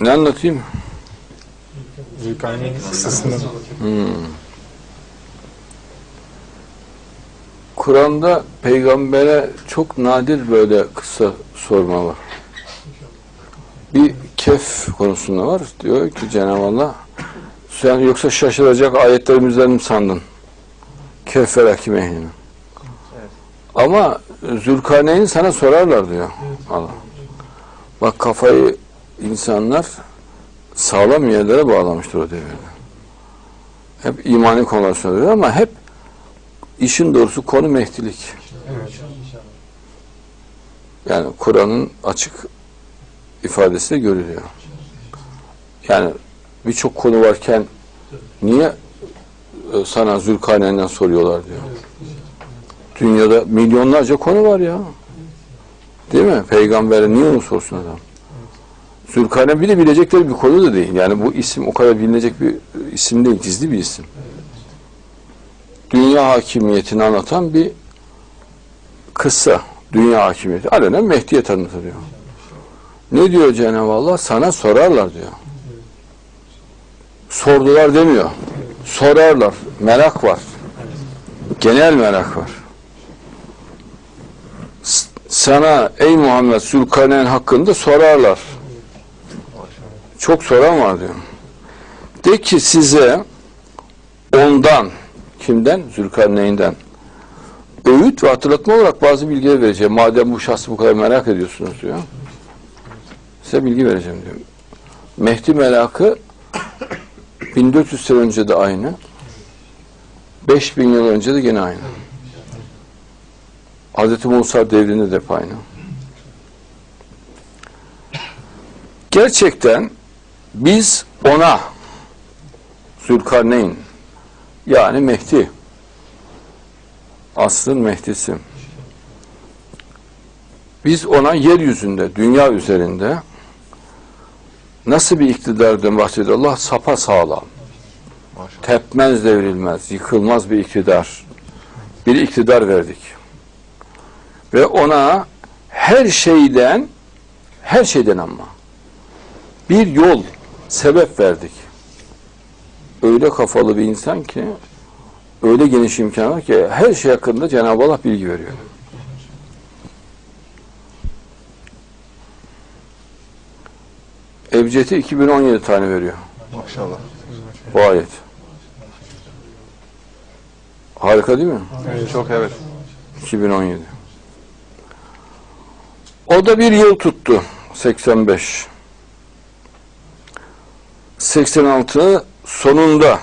Ne anlatayım? Zülkarneyn kıssasını Kur'an'da peygambere çok nadir böyle kısa sorma var. Bir kef konusunda var. Diyor ki Cenab-ı Allah sen yoksa şaşıracak ayetlerimizden mi sandın? Kehfe rakim ehlini. Ama Zülkarneyn'i sana sorarlar diyor Allah. Bak kafayı insanlar sağlam yerlere bağlamıştır o devirde. Hep imani konular söylüyor ama hep işin doğrusu konu mehdilik. evet. Yani Kur'an'ın açık ifadesi de görülüyor. Yani birçok konu varken niye e, sana Zülkarneyn'den soruyorlar diyor. Dünyada milyonlarca konu var ya. Değil mi? Peygamber'e niye onu sorsun adam? Zülkarneyn de bilecekleri bir konu da değil. Yani bu isim o kadar bilinecek bir isim değil. Gizli bir isim. Dünya hakimiyetini anlatan bir kıssa. Dünya hakimiyeti. Alenen Mehdi'ye tanıtılıyor. Ne diyor Cenab-ı Allah? Sana sorarlar diyor. Sordular demiyor. Sorarlar. Merak var. Genel merak var. Sana ey Muhammed Zülkarneyn hakkında sorarlar. Çok soran var diyor. De ki size ondan kimden? Zülkarneyn'den öğüt ve hatırlatma olarak bazı bilgiler vereceğim. Madem bu şahsı bu kadar merak ediyorsunuz diyor. Size bilgi vereceğim diyor. Mehdi merakı 1400 sene önce de aynı. 5000 yıl önce de gene aynı. Hz. Musa devrinde de aynı. Gerçekten biz ona Zülkarneyn yani Mehdi asrın Mehdi'si. Biz ona yeryüzünde, dünya üzerinde nasıl bir iktidardan bahsediyor Allah? Sapa sağlam. Tepmez devrilmez, yıkılmaz bir iktidar. Bir iktidar verdik. Ve ona her şeyden, her şeyden ama bir yol, sebep verdik. Öyle kafalı bir insan ki öyle geniş imkan var ki her şey hakkında Cenab-ı Allah bilgi veriyor. Ebced'i 2017 tane veriyor Maşallah. bu ayet. Harika değil mi? Çok evet. 2017. O da bir yıl tuttu. 85. 86 sonunda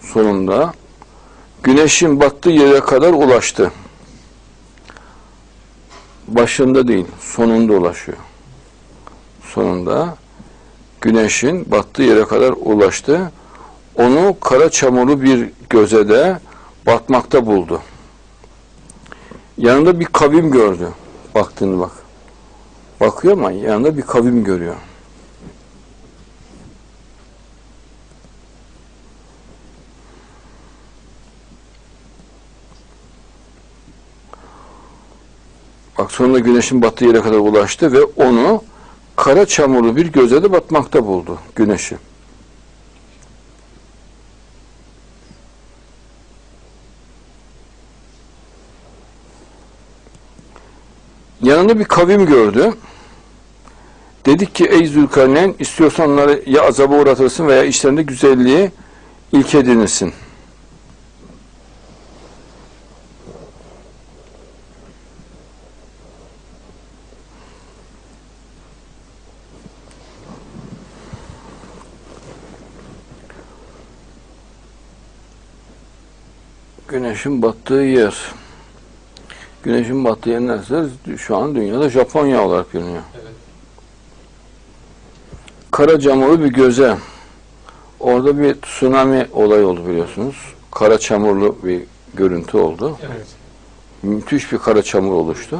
sonunda güneşin battığı yere kadar ulaştı. Başında değil, sonunda ulaşıyor. Sonunda güneşin battığı yere kadar ulaştı. Onu kara çamurlu bir gözede batmakta buldu. Yanında bir kavim gördü. Baktığını bak. Bakıyor ama yanında bir kavim görüyor. Bak sonunda güneşin battığı yere kadar ulaştı ve onu kara çamurlu bir gözede batmakta buldu güneşi. Yanında bir kavim gördü. Dedik ki ey Zülkarneyn istiyorsan onları ya azaba uğratırsın veya işlerinde güzelliği ilk edinirsin. Güneşin battığı yer. Güneşin battığı yer neresi? Şu an dünyada Japonya olarak biliniyor. Kara çamurlu bir göze. Orada bir tsunami olayı oldu biliyorsunuz. Kara çamurlu bir görüntü oldu. Evet. Müthiş bir kara çamur oluştu.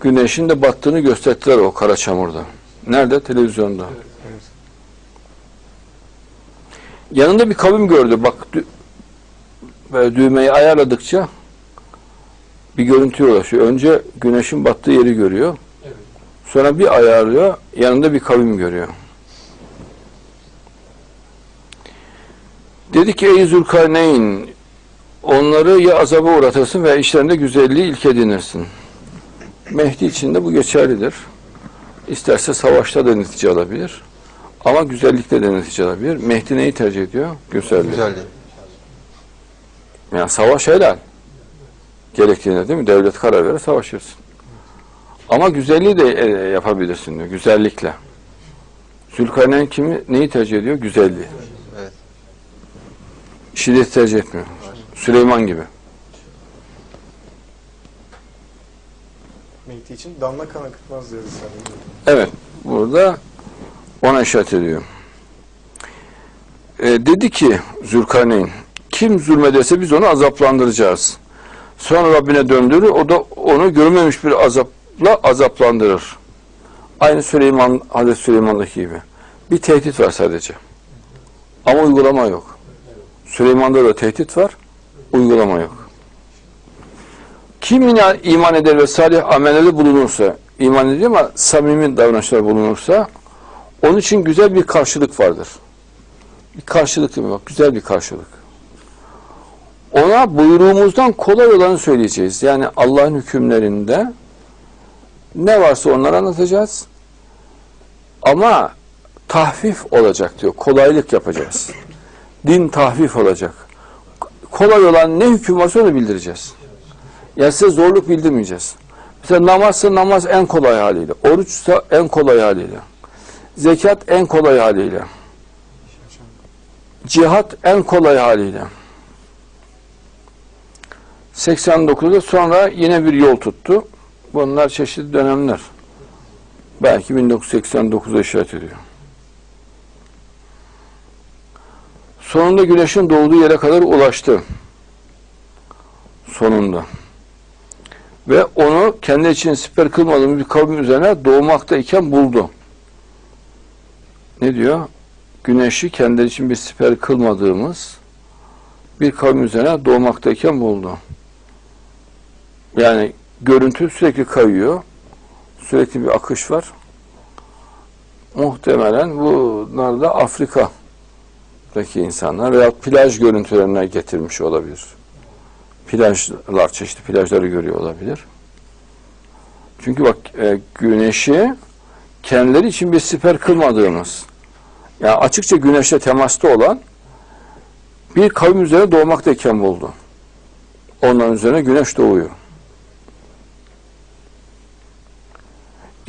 Güneşin de battığını gösterdiler o kara çamurda. Nerede? Televizyonda. Evet. Yanında bir kavim gördü. Bak böyle düğmeyi ayarladıkça bir görüntüye ulaşıyor. Önce güneşin battığı yeri görüyor. Evet. Sonra bir ayarlıyor, yanında bir kavim görüyor. Dedi ki ey Zülkarneyn onları ya azaba uğratırsın veya işlerinde güzelliği ilk edinirsin. Mehdi için de bu geçerlidir. İsterse savaşta da netice alabilir. Ama güzellikte de netice alabilir. Mehdi neyi tercih ediyor? Güzellik. Güzeldi. Yani savaş helal. Gerektiğinde değil mi? Devlet karar verir savaşırsın. Ama güzelliği de e, yapabilirsin diyor. Güzellikle. Zülkarneyn kimi neyi tercih ediyor? Güzelliği. Evet. Şiddet tercih etmiyor. Süleyman gibi. Mehdi için damla kan akıtmaz diyor Risale-i Nur. Evet. Burada ona işaret ediyor. E, dedi ki Zülkarneyn kim zulmederse biz onu azaplandıracağız. Sonra Rabbine döndürür. O da onu görmemiş bir azapla azaplandırır. Aynı Süleyman, Hazreti Süleyman'daki gibi. Bir tehdit var sadece. Ama uygulama yok. Süleyman'da da tehdit var. Uygulama yok. Kim iman eder ve salih amellerde bulunursa, iman ediyor ama samimi davranışlar bulunursa, onun için güzel bir karşılık vardır. Bir karşılık değil mi? Güzel bir karşılık. Ona buyruğumuzdan kolay olanı söyleyeceğiz. Yani Allah'ın hükümlerinde ne varsa onları anlatacağız. Ama tahfif olacak diyor. Kolaylık yapacağız. Din tahfif olacak. Kolay olan ne hüküm varsa onu bildireceğiz. Yani size zorluk bildirmeyeceğiz. Mesela namazsa namaz en kolay haliyle. Oruçsa en kolay haliyle. Zekat en kolay haliyle. Cihat en kolay haliyle. 89'da sonra yine bir yol tuttu. Bunlar çeşitli dönemler. Belki 1989'a işaret ediyor. Sonunda güneşin doğduğu yere kadar ulaştı. Sonunda. Ve onu kendi için siper kılmadığımız bir kavim üzerine doğmaktayken buldu. Ne diyor? Güneşi kendi için bir siper kılmadığımız bir kavim üzerine doğmaktayken buldu. Yani görüntü sürekli kayıyor. Sürekli bir akış var. Muhtemelen bunlar da Afrika'daki insanlar veya plaj görüntülerine getirmiş olabilir. Plajlar, çeşitli plajları görüyor olabilir. Çünkü bak e, güneşi kendileri için bir siper kılmadığımız, yani açıkça güneşle temasta olan bir kavim üzerine doğmaktayken buldu. Onların üzerine güneş doğuyor.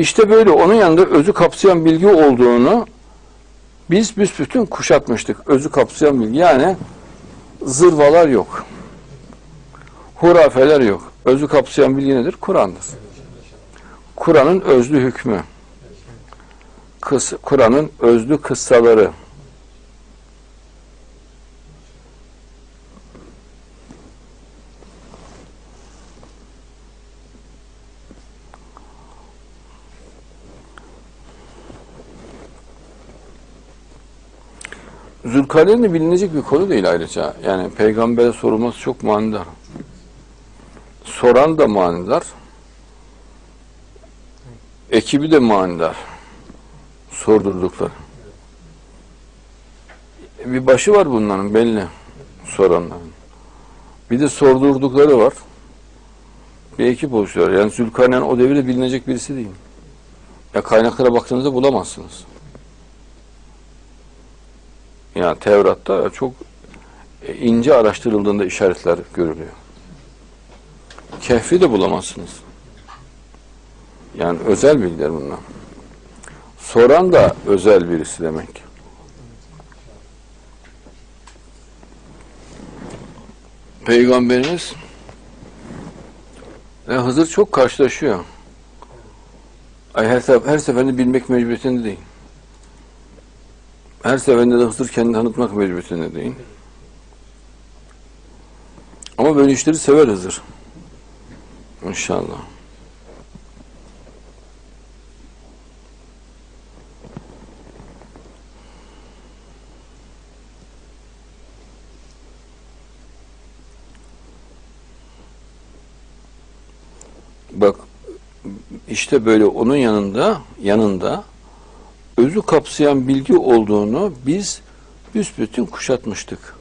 İşte böyle onun yanında özü kapsayan bilgi olduğunu biz büsbütün kuşatmıştık. Özü kapsayan bilgi yani zırvalar yok. Hurafeler yok. Özü kapsayan bilgi nedir? Kur'an'dır. Kur'an'ın özlü hükmü. Kur'an'ın özlü kıssaları. Zülkarneyn de bilinecek bir konu değil ayrıca. Yani peygambere sorulması çok manidar. Soran da manidar. Ekibi de manidar. Sordurdukları. Bir başı var bunların belli. Soranların. Bir de sordurdukları var. Bir ekip oluşuyor. Yani Zülkarneyn o devirde bilinecek birisi değil. Ya kaynaklara baktığınızda bulamazsınız. Yani Tevrat'ta çok ince araştırıldığında işaretler görülüyor. Kehfi de bulamazsınız. Yani özel bilgiler bunlar. Soran da özel birisi demek. Peygamberimiz ve Hızır çok karşılaşıyor. Her, her seferinde bilmek mecburiyetinde değil. Her seferinde de Hızır kendini tanıtmak mecburiyetinde değil. Ama böyle işleri sever Hızır. İnşallah. Bak işte böyle onun yanında yanında özü kapsayan bilgi olduğunu biz büsbütün kuşatmıştık.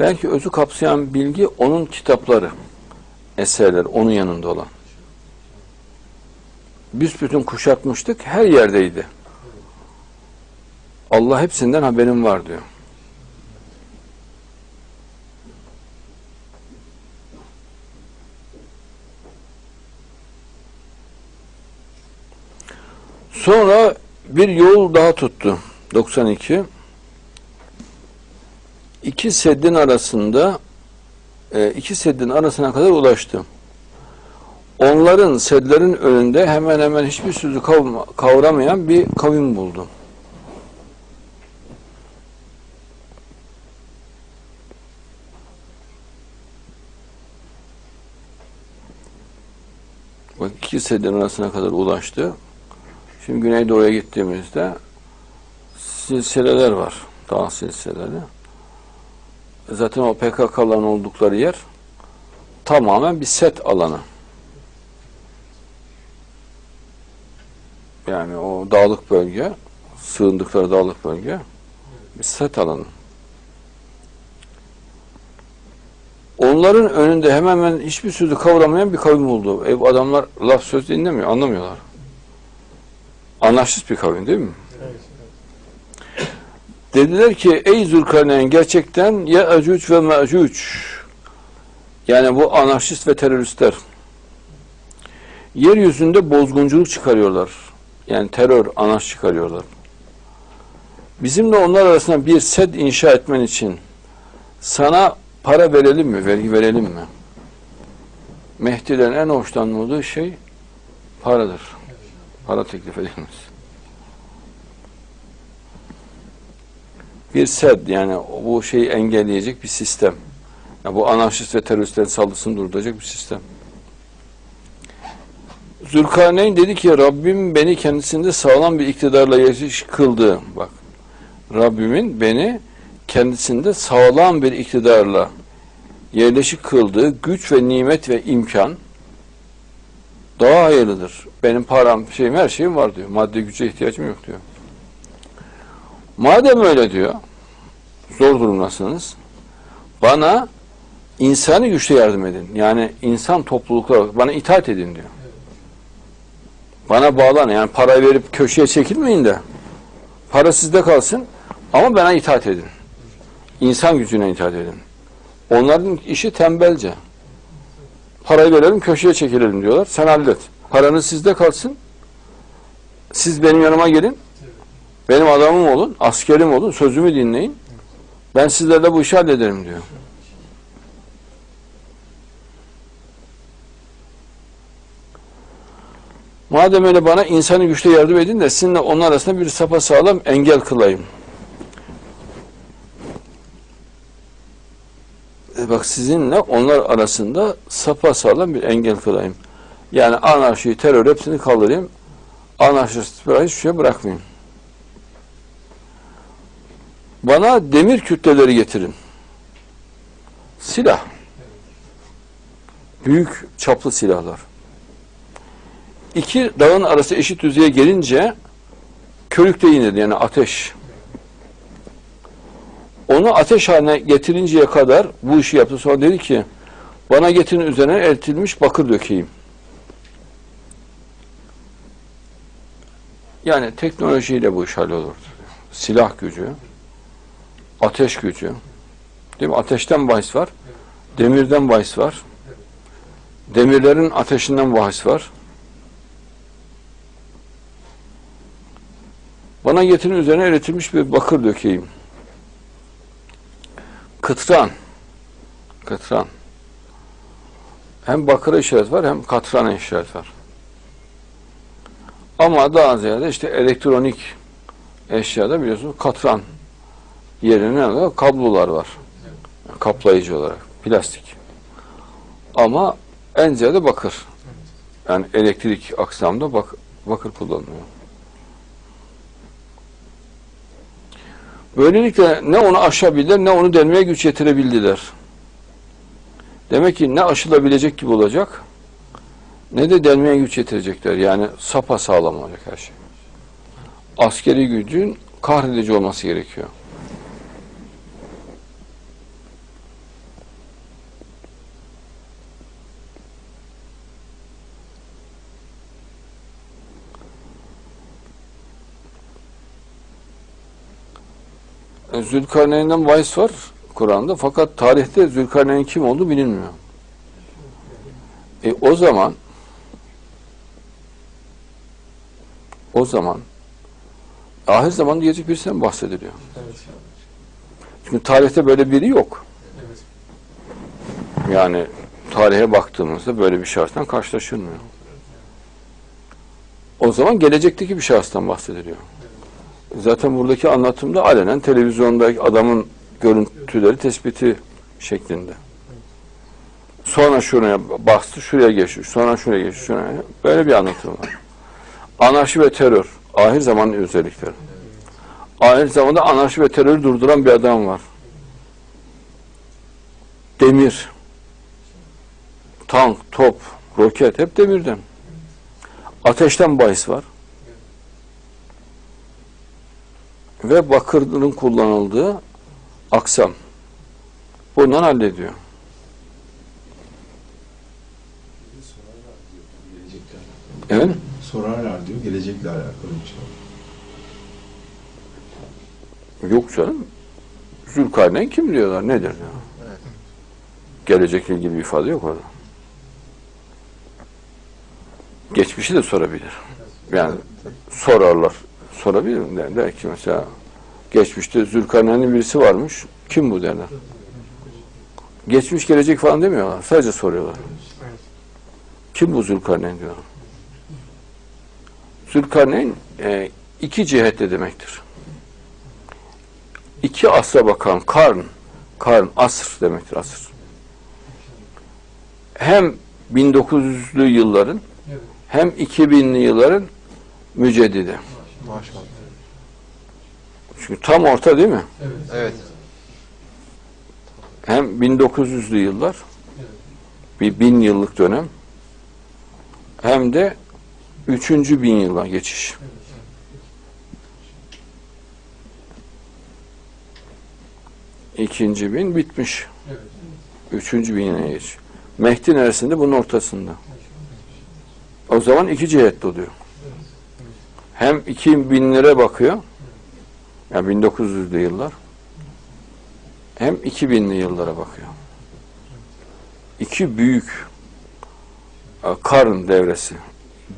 Belki özü kapsayan bilgi onun kitapları, eserler onun yanında olan. Büsbütün kuşatmıştık, her yerdeydi. Allah hepsinden haberim var diyor. Sonra bir yol daha tuttu. 92. İki seddin arasında e, iki seddin arasına kadar ulaştı. Onların sedlerin önünde hemen hemen hiçbir sözü kavramayan bir kavim buldu. Bak iki seddin arasına kadar ulaştı. Şimdi Güneydoğu'ya gittiğimizde silsileler var. Dağ silsileleri. Zaten o PKK'ların oldukları yer tamamen bir set alanı. Yani o dağlık bölge, sığındıkları dağlık bölge bir set alanı. Onların önünde hemen hemen hiçbir sözü kavramayan bir kavim oldu. Ev adamlar laf söz dinlemiyor, anlamıyorlar. Anlaşsız bir kavim değil mi? Dediler ki ey Zülkarneyn gerçekten ya Ecüc ve Mecüc yani bu anarşist ve teröristler yeryüzünde bozgunculuk çıkarıyorlar. Yani terör, anarş çıkarıyorlar. Bizimle onlar arasında bir sed inşa etmen için sana para verelim mi, vergi verelim mi? Mehdi'den en hoşlanmadığı şey paradır. Para teklif edilmez. bir sed yani bu şeyi engelleyecek bir sistem. Yani bu anarşist ve teröristlerin saldırısını durduracak bir sistem. Zülkarneyn dedi ki Rabbim beni kendisinde sağlam bir iktidarla yerleşik kıldı. Bak Rabbimin beni kendisinde sağlam bir iktidarla yerleşik kıldığı güç ve nimet ve imkan daha hayırlıdır. Benim param, şeyim, her şeyim var diyor. Maddi güce ihtiyacım yok diyor. Madem öyle diyor, zor durumdasınız, bana insani güçle yardım edin. Yani insan topluluklar, bana itaat edin diyor. Bana bağlanın. Yani para verip köşeye çekilmeyin de, para sizde kalsın ama bana itaat edin. İnsan gücüne itaat edin. Onların işi tembelce. Parayı verelim, köşeye çekilelim diyorlar. Sen hallet. Paranız sizde kalsın. Siz benim yanıma gelin. Benim adamım olun, askerim olun, sözümü dinleyin. Ben sizlerle bu işi hallederim diyor. Madem öyle bana insanı güçle yardım edin de sizinle onun arasında bir sapa sağlam engel kılayım. Bak sizinle onlar arasında sapa sağlam bir engel kılayım. Yani anarşi, terör hepsini kaldırayım. Anarşist bir hiçbir şey bırakmayayım. Bana demir kütleleri getirin. Silah. Büyük çaplı silahlar. İki dağın arası eşit düzeye gelince körükte inildi yani ateş. Onu ateş haline getirinceye kadar bu işi yaptı. Sonra dedi ki bana getirin üzerine eritilmiş bakır dökeyim. Yani teknolojiyle bu iş hallolurdu. Silah gücü, ateş gücü. Değil mi? Ateşten bahis var. Demirden bahis var. Demirlerin ateşinden bahis var. Bana getirin üzerine eritilmiş bir bakır dökeyim. Kıtran. Kıtran. Hem bakıra işaret var hem katrana işaret var. Ama daha ziyade işte elektronik eşyada biliyorsunuz katran yerine var? Kablolar var. Kaplayıcı olarak. Plastik. Ama en ziyade bakır. Yani elektrik aksamda bak, bakır kullanılıyor. Böylelikle ne onu aşabilir ne onu delmeye güç yetirebildiler. Demek ki ne aşılabilecek gibi olacak ne de delmeye güç yetirecekler. Yani sapa sağlam olacak her şey. Askeri gücün kahredici olması gerekiyor. E, Zülkarneyn'den bahis var Kur'an'da fakat tarihte Zülkarneyn kim olduğu bilinmiyor. E, o zaman o zaman ahir zamanda gelecek birisinden bahsediliyor. Evet. Çünkü tarihte böyle biri yok. Evet. Yani tarihe baktığımızda böyle bir şahıstan karşılaşılmıyor. O zaman gelecekteki bir şahıstan bahsediliyor. Zaten buradaki anlatımda alenen televizyondaki adamın görüntüleri tespiti şeklinde. Sonra şuraya bastı, şuraya geçti, sonra şuraya geçti, şuraya. Böyle bir anlatım var. Anarşi ve terör, ahir zamanın özellikleri. Ahir zamanda anarşi ve terörü durduran bir adam var. Demir, tank, top, roket hep demirden. Ateşten bahis var. Ve bakırın kullanıldığı aksam. Bundan hallediyor. Evet. Sorarlar diyor, gelecekle alakalı bir şey. Yok canım. Zülkarneyn kim diyorlar? Nedir diyor. Gelecekle ilgili bir ifade yok orada. Geçmişi de sorabilir. Yani sorarlar. Sorabilir mi? Der, der ki mesela geçmişte Zülkarneyn'in birisi varmış. Kim bu derler. Geçmiş gelecek falan demiyorlar. Sadece soruyorlar. Kim bu Zülkarneyn diyorlar. Zülkarneyn e, iki cihette demektir. İki asra bakan karn, karn, asr demektir asır. Hem 1900'lü yılların hem 2000'li yılların müceddidi. Maşallah. Çünkü tam orta değil mi? Evet. Evet. Hem 1900'lü yıllar Evet. bir bin yıllık dönem hem de üçüncü bin yıla geçiş. İkinci bin bitmiş. Evet. Üçüncü bin yıla geç. Mehdi neresinde? Bunun ortasında. O zaman iki cihetli oluyor. Hem iki binlere bakıyor. Yani 1900'lü yıllar. Hem 2000'li yıllara bakıyor. İki büyük e, karın devresi.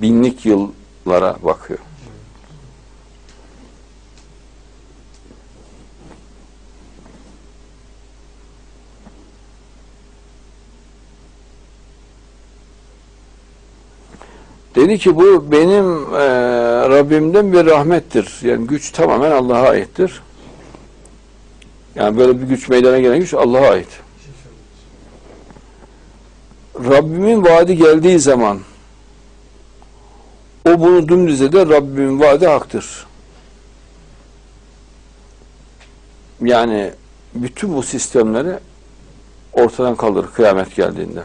Binlik yıllara bakıyor. Dedi ki bu benim e, Rabbimden bir rahmettir. Yani güç tamamen Allah'a aittir. Yani böyle bir güç meydana gelen güç Allah'a ait. Rabbimin vaadi geldiği zaman o bunu dümdüz eder. Rabbimin vaadi haktır. Yani bütün bu sistemleri ortadan kaldırır kıyamet geldiğinde.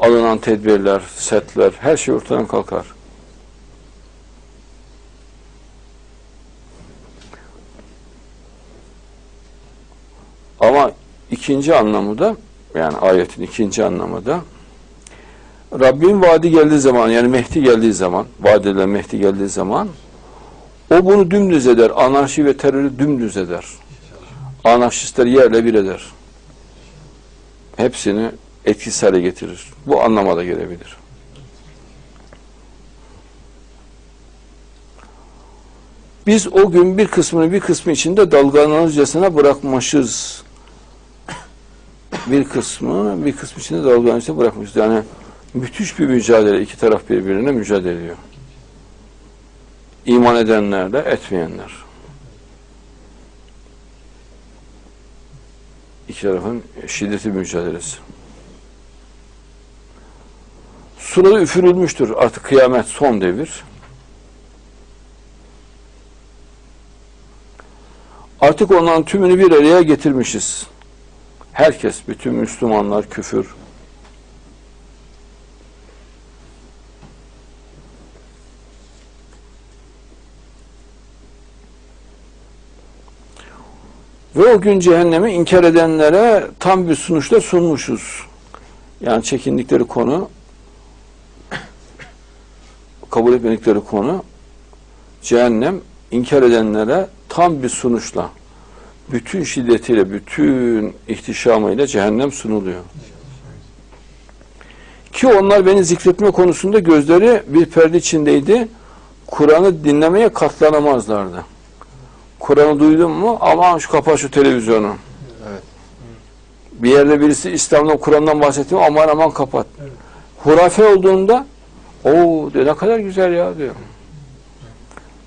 Alınan tedbirler, setler, her şey ortadan kalkar. Ama ikinci anlamı da yani ayetin ikinci anlamı da Rabbin vaadi geldiği zaman yani Mehdi geldiği zaman vaad edilen Mehdi geldiği zaman o bunu dümdüz eder. Anarşi ve terörü dümdüz eder. Anarşistleri yerle bir eder. Hepsini etkisiz hale getirir. Bu anlama da gelebilir. Biz o gün bir kısmını bir kısmı içinde dalgalanırcasına bırakmışız. Bir kısmı bir kısmı içinde dalgalanırcasına bırakmışız. Yani müthiş bir mücadele. iki taraf birbirine mücadele ediyor. İman edenlerle etmeyenler. İki tarafın şiddetli mücadelesi. Suları üfürülmüştür artık kıyamet son devir. Artık onların tümünü bir araya getirmişiz. Herkes, bütün Müslümanlar, küfür. Ve o gün cehennemi inkar edenlere tam bir sunuşta sunmuşuz. Yani çekindikleri konu kabul etmedikleri konu, cehennem inkar edenlere tam bir sunuşla, bütün şiddetiyle, bütün ihtişamıyla cehennem sunuluyor. Ki onlar beni zikretme konusunda gözleri bir perde içindeydi. Kur'an'ı dinlemeye katlanamazlardı. Kur'an'ı duydun mu? Aman şu kapa şu televizyonu. Evet. Bir yerde birisi İslam'dan, Kur'an'dan bahsetti mi? Aman aman kapat. Hurafe olduğunda o diyor ne kadar güzel ya diyor.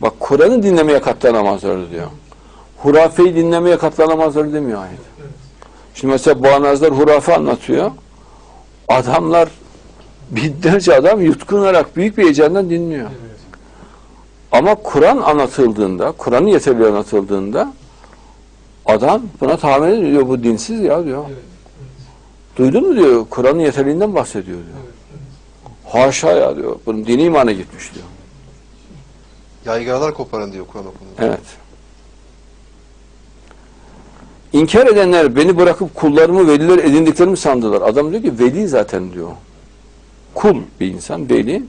Bak Kur'an'ı dinlemeye katlanamazlardı diyor. Hurafeyi dinlemeye katlanamazlardı demiyor ayet. Şimdi mesela Bağnazlar hurafe anlatıyor. Adamlar binlerce adam yutkunarak büyük bir heyecanla dinliyor. Ama Kur'an anlatıldığında, Kur'an'ın yeterli anlatıldığında adam buna tahammül ediyor. Bu dinsiz ya diyor. Duydun mu diyor. Kur'an'ın yeterliğinden bahsediyor diyor. Haşa ya diyor. Bunun dini imana gitmiş diyor. Yaygaralar koparın diyor Kur'an okunduğunda. Evet. İnkar edenler beni bırakıp kullarımı veliler edindiklerimi sandılar. Adam diyor ki veli zaten diyor. Kul bir insan, veli.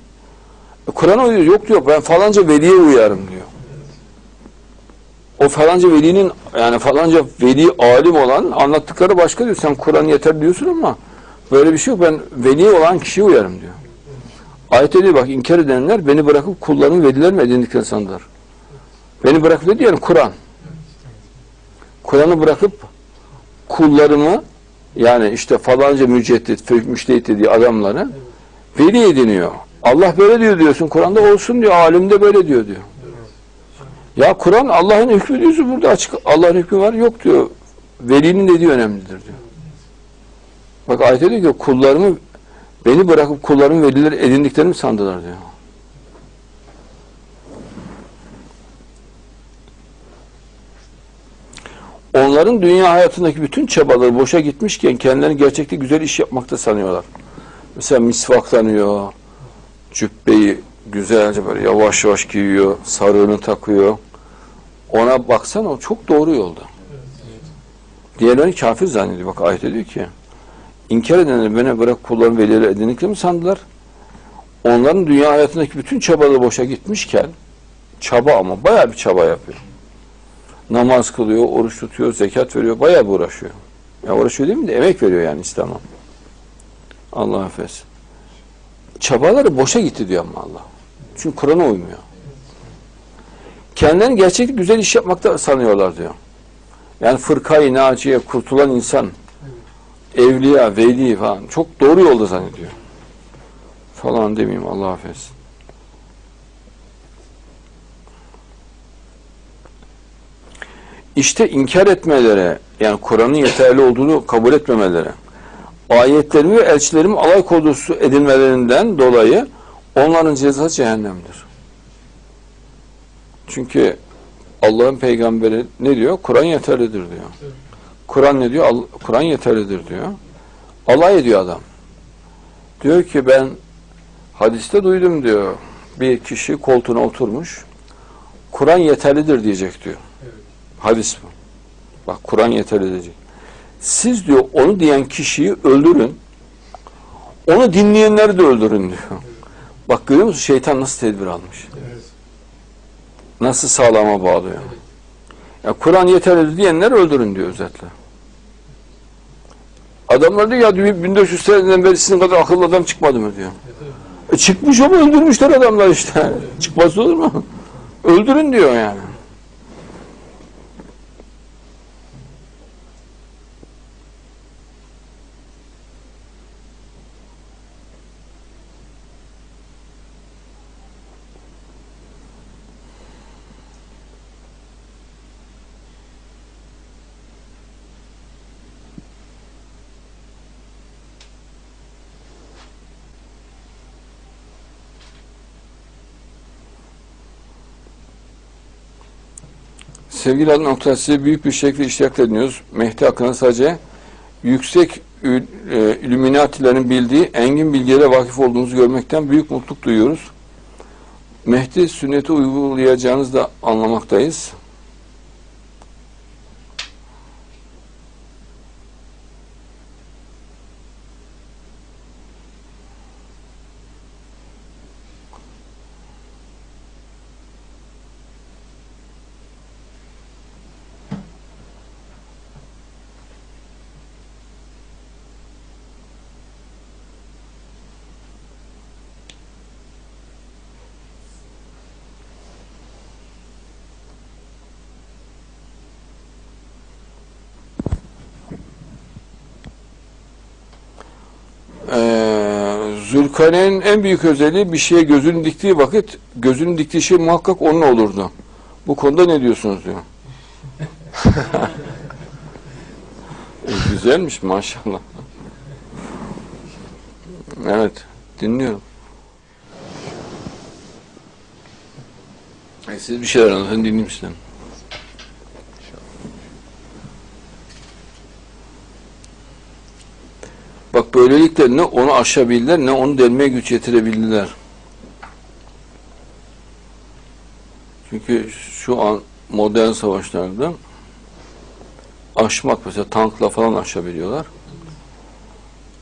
E, Kur'an'a uyuyor. Yok diyor ben falanca veliye uyarım diyor. O falanca velinin yani falanca veli alim olan anlattıkları başka diyor. Sen Kur'an yeter diyorsun ama böyle bir şey yok. Ben veli olan kişiye uyarım diyor. Ayette diyor bak inkar edenler beni bırakıp kullarımı veliler mi edindiklerini sandılar. Beni bırakıp dedi yani Kur'an. Kur'an'ı bırakıp kullarımı yani işte falanca müceddit, müştehit dediği adamları veli ediniyor. Allah böyle diyor diyorsun. Kur'an'da olsun diyor. Alimde böyle diyor diyor. Ya Kur'an Allah'ın hükmü diyorsun burada açık. Allah'ın hükmü var. Yok diyor. Velinin dediği önemlidir diyor. Bak ayette diyor ki kullarımı beni bırakıp kullarımı veliler edindiklerini sandılar diyor. Onların dünya hayatındaki bütün çabaları boşa gitmişken kendilerini gerçekte güzel iş yapmakta sanıyorlar. Mesela misvaklanıyor, cübbeyi güzelce böyle yavaş yavaş giyiyor, sarığını takıyor. Ona baksana o çok doğru yolda. Diğerlerini kafir zannediyor. Bak ayet diyor ki inkar edenler beni bırak kulların velileri edindikleri mi sandılar? Onların dünya hayatındaki bütün çabaları boşa gitmişken çaba ama bayağı bir çaba yapıyor. Namaz kılıyor, oruç tutuyor, zekat veriyor, bayağı bir uğraşıyor. Ya uğraşıyor değil mi de emek veriyor yani İslam'a. Allah affetsin. Çabaları boşa gitti diyor ama Allah. Çünkü Kur'an'a uymuyor. Kendilerini gerçekten güzel iş yapmakta sanıyorlar diyor. Yani fırkayı naciye kurtulan insan, evliya, veli falan çok doğru yolda zannediyor. Falan demeyeyim Allah affetsin. İşte inkar etmelere, yani Kur'an'ın yeterli olduğunu kabul etmemelere, ayetlerimi ve elçilerimi alay konusu edinmelerinden dolayı onların cezası cehennemdir. Çünkü Allah'ın peygamberi ne diyor? Kur'an yeterlidir diyor. Kur'an ne diyor? Kur'an yeterlidir diyor. Alay ediyor adam. Diyor ki ben hadiste duydum diyor. Bir kişi koltuğuna oturmuş. Kur'an yeterlidir diyecek diyor. Hadis bu. Bak Kur'an yeterli diyecek. Siz diyor onu diyen kişiyi öldürün. Onu dinleyenleri de öldürün diyor. Bak görüyor musun şeytan nasıl tedbir almış? Nasıl sağlama bağlıyor? Ya Kur'an yeterli diyenler öldürün diyor özetle. Adamlar diyor ya diyor, 1400 seneden beri sizin kadar akıllı adam çıkmadı mı diyor. E çıkmış ama öldürmüşler adamlar işte. Çıkmaz olur mu? Öldürün diyor yani. Sevgili Allah noktası büyük bir şekilde iştirak ediyoruz. Mehdi hakkında sadece yüksek e, illuminatilerin bildiği engin bilgilere vakıf olduğunuzu görmekten büyük mutluluk duyuyoruz. Mehdi sünneti uygulayacağınızı da anlamaktayız. Zülkarneyn'in en büyük özelliği bir şeye gözünü diktiği vakit gözünün diktiği şey muhakkak onun olurdu. Bu konuda ne diyorsunuz diyor. E, güzelmiş maşallah. Evet, dinliyorum. E, siz bir şeyler anlatın, dinleyeyim sizden. Bak böylelikle ne onu aşabildiler ne onu delmeye güç yetirebildiler. Çünkü şu an modern savaşlarda aşmak mesela tankla falan aşabiliyorlar.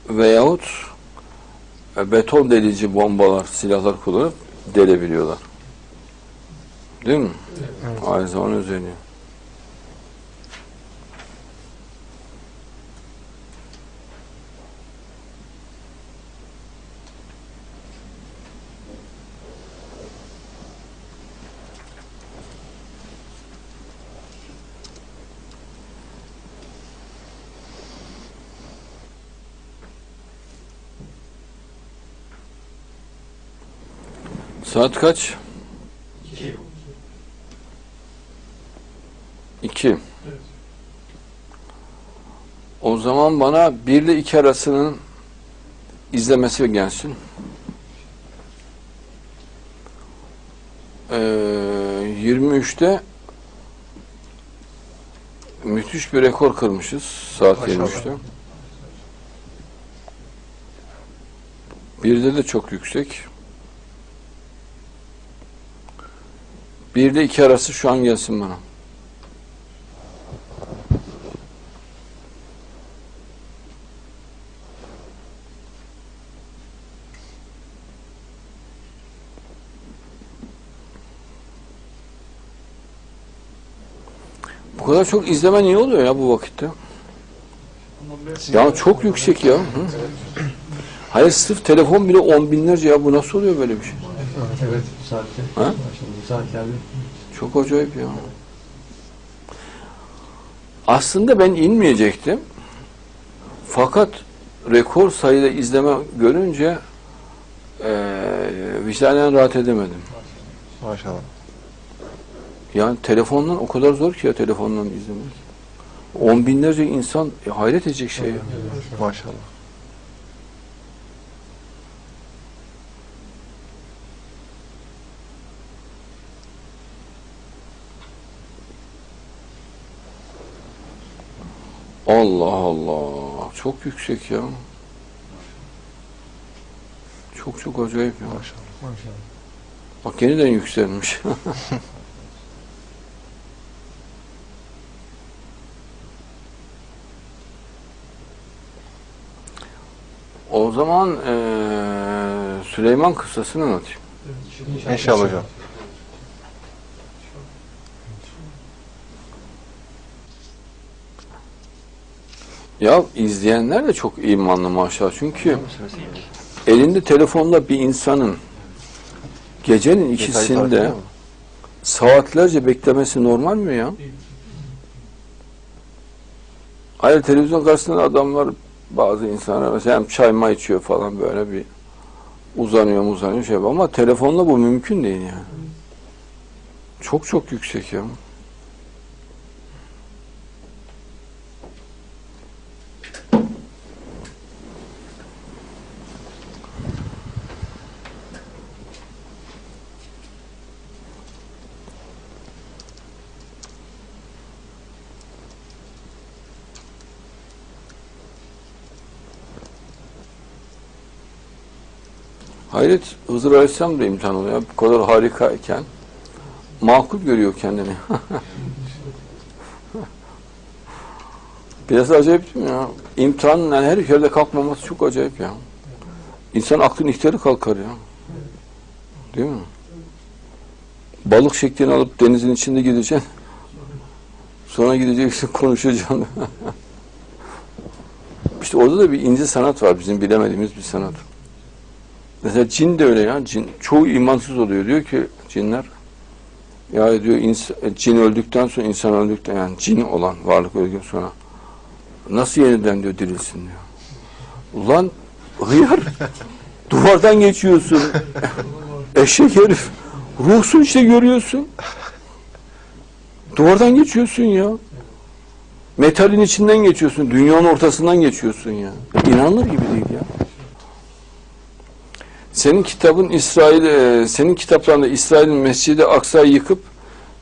Veyahut e, beton delici bombalar, silahlar kullanıp delebiliyorlar. Değil mi? Aynı zamanda özelliği. Saat kaç? İki. O zaman bana bir ile iki arasının izlemesi gelsin. Ee, 23'te müthiş bir rekor kırmışız saat Maşallah. 23'te. Birde de çok yüksek. Bir ile iki arası şu an gelsin bana. Bu kadar çok izleme niye oluyor ya bu vakitte? Ya çok yüksek ya. Hı? Hayır sırf telefon bile on binlerce ya bu nasıl oluyor böyle bir şey? Evet, saatte. Ha? Saatlerde. Çok acayip ya. Aslında ben inmeyecektim. Fakat rekor sayıda izleme görünce eee vicdanen rahat edemedim. Maşallah. Yani telefondan o kadar zor ki ya telefondan izlemek. On binlerce insan e, hayret edecek şey. ya. Maşallah. Allah Allah. Çok yüksek ya. Çok çok acayip ya. Maşallah. Maşallah. Bak yeniden yükselmiş. o zaman eee, Süleyman kıssasını anlatayım. İnşallah hocam. Ya izleyenler de çok imanlı maşallah. Çünkü elinde telefonla bir insanın gecenin ikisinde saatlerce beklemesi normal mi ya? Hayır televizyon karşısında adamlar bazı insanlar mesela hem çay may içiyor falan böyle bir uzanıyor uzanıyor şey ama telefonla bu mümkün değil yani. Çok çok yüksek ya. Hayret Hızır Aleyhisselam da imtihan oluyor. Bu kadar harikayken makul görüyor kendini. Biraz acayip değil mi ya? İmtihanın yani her yerde kalkmaması çok acayip ya. İnsan aklın ihtiyarı kalkar ya. Değil mi? Balık şeklini alıp denizin içinde gideceksin. Sonra gideceksin konuşacaksın. işte orada da bir ince sanat var bizim bilemediğimiz bir sanat. Mesela cin de öyle ya. Cin, çoğu imansız oluyor. Diyor ki cinler ya diyor ins- cin öldükten sonra insan öldükten yani cin olan varlık öldükten sonra nasıl yeniden diyor dirilsin diyor. Ulan hıyar Duvardan geçiyorsun. Eşek herif. Ruhsun işte görüyorsun. Duvardan geçiyorsun ya. Metalin içinden geçiyorsun. Dünyanın ortasından geçiyorsun ya. İnanılır gibi değil ya. Senin kitabın İsrail, e, senin kitaplarında İsrail'in Mescid-i Aksa'yı yıkıp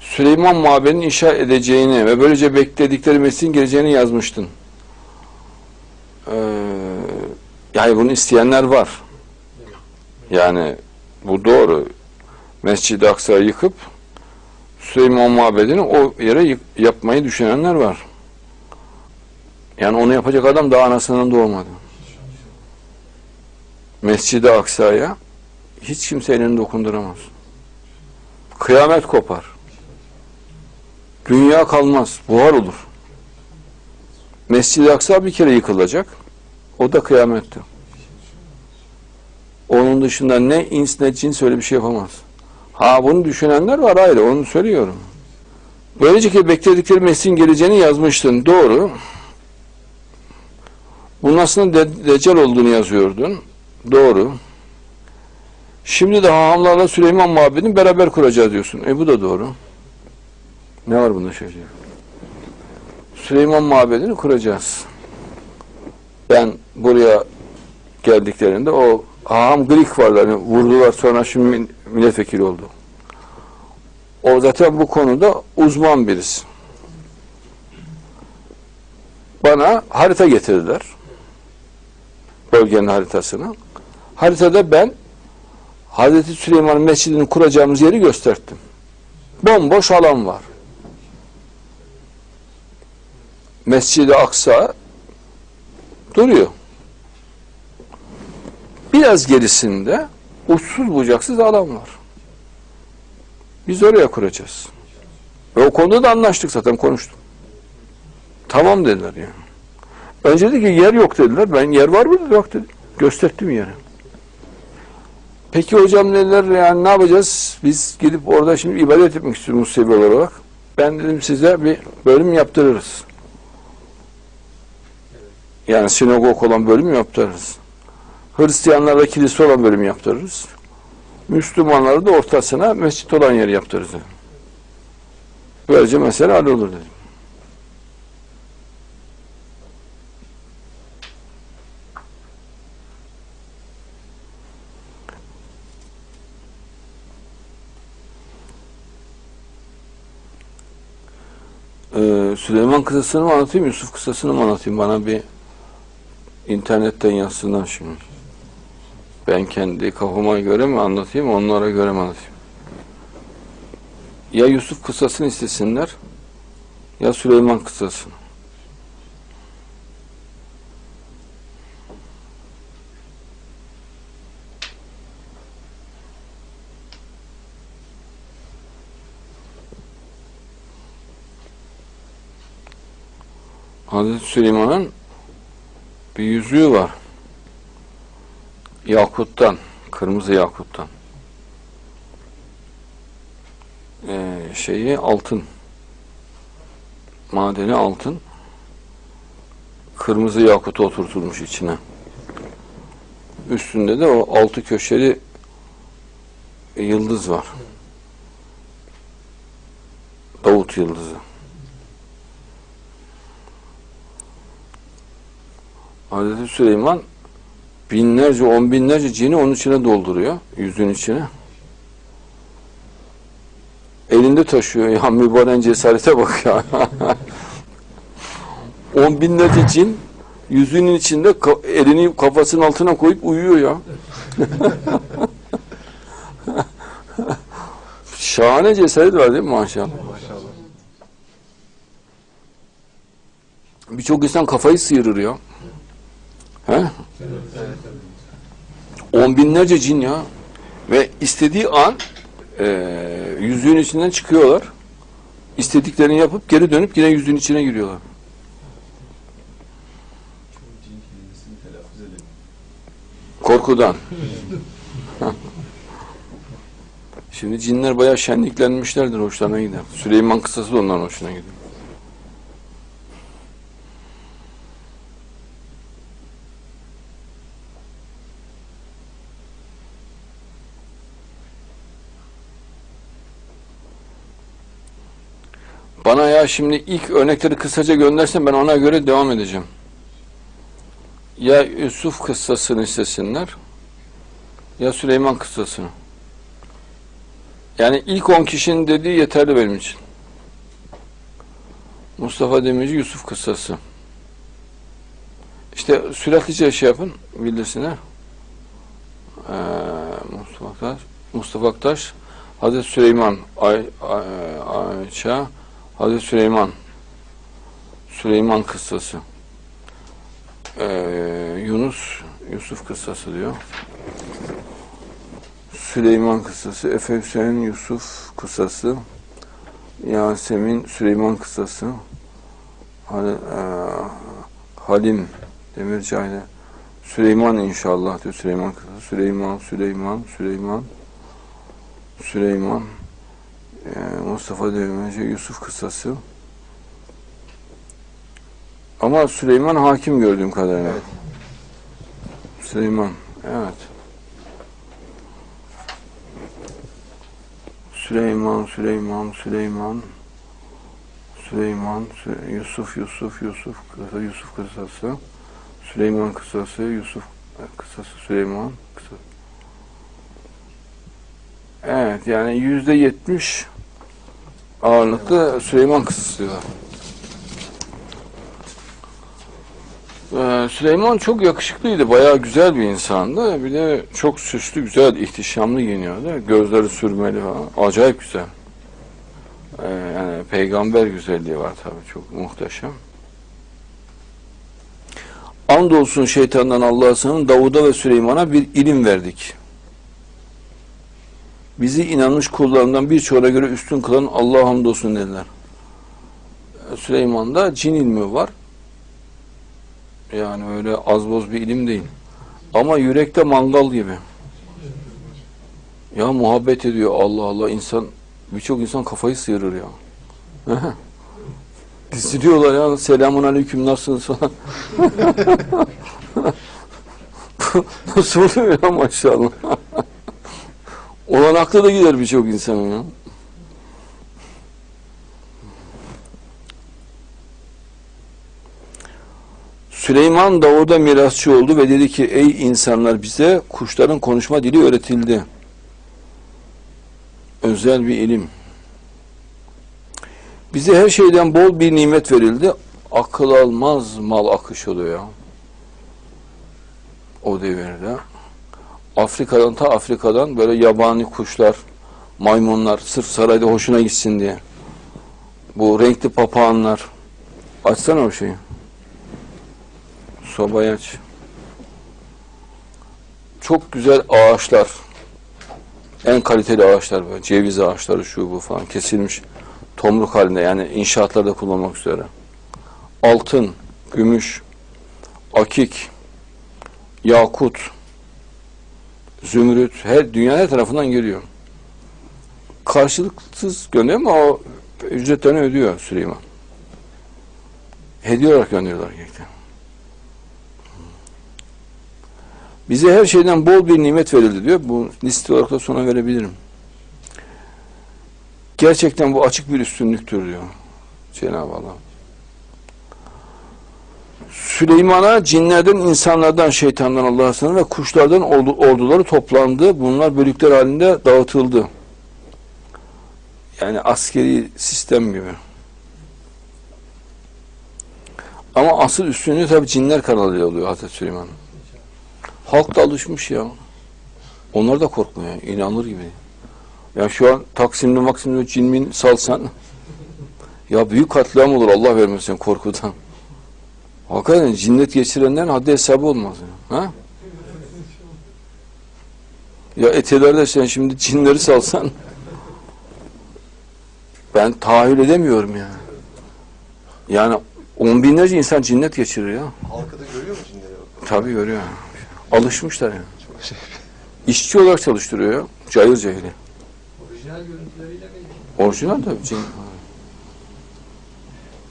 Süleyman Mabedini inşa edeceğini ve böylece bekledikleri Mesih'in geleceğini yazmıştın. Ee, yani bunu isteyenler var. Yani bu doğru. Mescid-i Aksa'yı yıkıp Süleyman Mabedi'ni o yere yapmayı düşünenler var. Yani onu yapacak adam daha anasının doğmadı. Mescid-i Aksa'ya hiç kimse elini dokunduramaz. Kıyamet kopar. Dünya kalmaz, buhar olur. Mescid-i Aksa bir kere yıkılacak. O da kıyamette. Onun dışında ne ins ne cins öyle bir şey yapamaz. Ha bunu düşünenler var ayrı, onu söylüyorum. Böylece ki bekledikleri Mesih'in geleceğini yazmıştın. Doğru. Bunun aslında de- Deccal olduğunu yazıyordun. Doğru. Şimdi de hahamlarla Süleyman Mabedi'ni beraber kuracağız diyorsun. E bu da doğru. Ne var bunda şöyle? Süleyman Mabedi'ni kuracağız. Ben buraya geldiklerinde o haham Grik varlarını vurdular sonra şimdi milletvekili oldu. O zaten bu konuda uzman birisi. Bana harita getirdiler. Bölgenin haritasını. Haritada ben Hazreti Süleyman Mescidi'ni kuracağımız yeri gösterdim. Bomboş alan var. Mescid-i Aksa duruyor. Biraz gerisinde uçsuz bucaksız alan var. Biz oraya kuracağız. Ve o konuda da anlaştık zaten konuştum. Tamam dediler yani. Önce dedi ki yer yok dediler. Ben yer var mı? Yok dedim. Gösterdim yeri. Peki hocam dediler yani ne yapacağız? Biz gidip orada şimdi ibadet etmek istiyoruz Musevi olarak. Ben dedim size bir bölüm yaptırırız. Yani sinagog olan bölüm yaptırırız. Hristiyanlarda kilise olan bölüm yaptırırız. Müslümanları da ortasına mescit olan yeri yaptırırız. Böylece mesele hallolur dedim. Ee, Süleyman kıssasını mı anlatayım, Yusuf kıssasını mı anlatayım? Bana bir internetten yazsınlar şimdi. Ben kendi kafama göre mi anlatayım, onlara göre mi anlatayım? Ya Yusuf kıssasını istesinler, ya Süleyman kıssasını. Hazreti Süleyman'ın bir yüzüğü var. Yakuttan, kırmızı yakuttan. Ee, şeyi altın. Madeni altın. Kırmızı yakut oturtulmuş içine. Üstünde de o altı köşeli yıldız var. Davut yıldızı. Hazreti Süleyman binlerce, on binlerce cini onun içine dolduruyor. Yüzün içine. Elinde taşıyor. Ya mübarek cesarete bak ya. on binlerce cin yüzünün içinde elini kafasının altına koyup uyuyor ya. Şahane cesaret var değil mi maşallah? Maşallah. Birçok insan kafayı sıyırır ya. He? On binlerce cin ya. Ve istediği an e, yüzüğün içinden çıkıyorlar. İstediklerini yapıp geri dönüp yine yüzüğün içine giriyorlar. Korkudan. Şimdi cinler bayağı şenliklenmişlerdir, hoşlarına gider. Süleyman kıssası da onların hoşuna gidiyor. Bana ya şimdi ilk örnekleri kısaca göndersen ben ona göre devam edeceğim. Ya Yusuf kıssasını istesinler ya Süleyman kıssasını. Yani ilk 10 kişinin dediği yeterli benim için. Mustafa Demirci Yusuf kıssası. İşte süreklice şey yapın bildirsinler. Ee, Mustafa Aktaş, Mustafa Aktaş, Hazreti Süleyman, Ay, Ay, Ayça, Hazreti Süleyman, Süleyman kıssası. Ee, Yunus, Yusuf kıssası diyor. Süleyman kıssası, Efe Hüseyin Yusuf kıssası, Yasemin Süleyman kıssası, Hal, e, Halim Demircay'la Süleyman inşallah diyor Süleyman kıssası. Süleyman, Süleyman, Süleyman, Süleyman, Mustafa Demirci, Yusuf kıssası. Ama Süleyman hakim gördüğüm kadarıyla. Evet. Süleyman, evet. Süleyman, Süleyman, Süleyman, Süleyman, Sü- Yusuf, Yusuf, Yusuf, Yusuf kısası, Süleyman kısası, Yusuf kısası, Süleyman kısası. Evet, yani yüzde yetmiş ağırlıklı Süleyman diyorlar. Ee, Süleyman çok yakışıklıydı, bayağı güzel bir insandı. Bir de çok süslü, güzel, ihtişamlı giyiniyordu. Gözleri sürmeli falan. Acayip güzel. Ee, yani peygamber güzelliği var tabii, çok muhteşem. Andolsun şeytandan Allah'a sığının Davud'a ve Süleyman'a bir ilim verdik. Bizi inanmış kullarından birçoğuna göre üstün kılan Allah'a hamdolsun dediler. Ee, Süleyman'da cin ilmi var. Yani öyle az boz bir ilim değil. Ama yürekte mangal gibi. Ya muhabbet ediyor Allah Allah insan birçok insan kafayı sıyırır ya. Diziliyorlar ya selamun aleyküm nasılsınız falan. Nasıl oluyor ya maşallah. Olan aklı da gider birçok insanın ya. Süleyman Davud'a mirasçı oldu ve dedi ki ey insanlar bize kuşların konuşma dili öğretildi. Özel bir ilim. Bize her şeyden bol bir nimet verildi. Akıl almaz mal akış oluyor. O devirde. Afrika'dan ta Afrika'dan böyle yabani kuşlar, maymunlar sırf sarayda hoşuna gitsin diye. Bu renkli papağanlar. Açsana o şeyi. Sobayı aç. Çok güzel ağaçlar. En kaliteli ağaçlar böyle. Ceviz ağaçları şu bu falan kesilmiş. Tomruk halinde yani inşaatlarda kullanmak üzere. Altın, gümüş, akik, yakut, zümrüt her dünya her tarafından geliyor. Karşılıksız gönderiyor ama o ücretlerini ödüyor Süleyman. Hediye olarak gönderiyorlar gerçekten. Bize her şeyden bol bir nimet verildi diyor. Bu liste olarak da sonra verebilirim. Gerçekten bu açık bir üstünlüktür diyor Cenab-ı Allah. Süleyman'a cinlerden, insanlardan, şeytandan Allah'a sığınır ve kuşlardan ordu, orduları toplandı. Bunlar bölükler halinde dağıtıldı. Yani askeri sistem gibi. Ama asıl üstünlüğü tabi cinler kanalı oluyor Hazreti Süleyman. Halk da alışmış ya. Onlar da korkmuyor. inanır gibi. Ya şu an Taksim'de Maksim'de cinmin salsan ya büyük katliam olur Allah vermesin korkudan. Hakikaten cinnet geçirenlerin haddi hesabı olmaz. Ya. Ha? Ya etelerde sen şimdi cinleri salsan ben tahayyül edemiyorum ya. Yani on binlerce insan cinnet geçirir ya. Halkı da görüyor mu cinleri? Tabii görüyor. Alışmışlar yani. Çok şey. İşçi olarak çalıştırıyor ya. Cayır cahili. Orijinal görüntüleriyle mi? Orijinal tabii. Cin.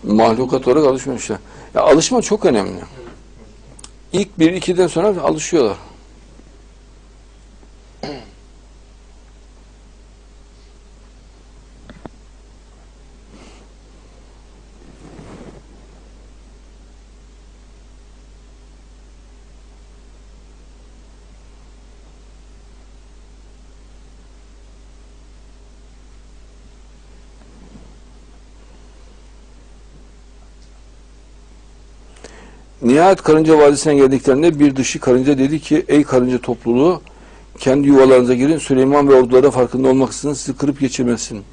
Mahlukat olarak alışmışlar. Ya alışma çok önemli. İlk bir ikiden sonra alışıyorlar. Nihayet karınca vadisine geldiklerinde bir dışı karınca dedi ki ey karınca topluluğu kendi yuvalarınıza girin Süleyman ve ordulara farkında olmaksızın sizi kırıp geçirmesin.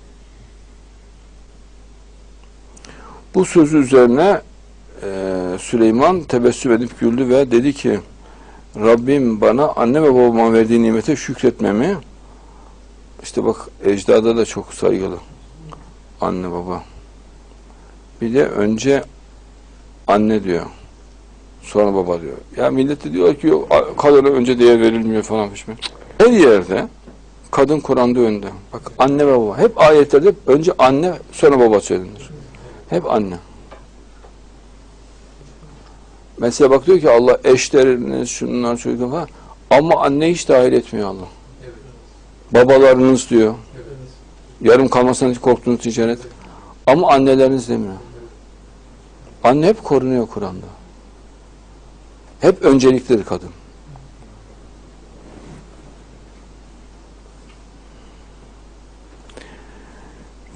Bu sözü üzerine e, Süleyman tebessüm edip güldü ve dedi ki Rabbim bana anne ve babama verdiği nimete şükretmemi işte bak ecdada da çok saygılı anne baba. Bir de önce anne diyor. Sonra baba diyor. Ya millet de diyor ki kadına önce değer verilmiyor falan fişme. Her yerde kadın Kur'an'da önde. Bak anne ve baba. Hep ayetlerde önce anne sonra baba söylenir. Hep anne. Mesela bak diyor ki Allah eşleriniz şunlar çocuklar falan. Ama anne hiç dahil etmiyor Allah. Evet. Babalarınız diyor. Evet. Yarım kalmasından korktuğunuz ticaret. Ama anneleriniz demiyor. Anne hep korunuyor Kur'an'da. Hep önceliklidir kadın.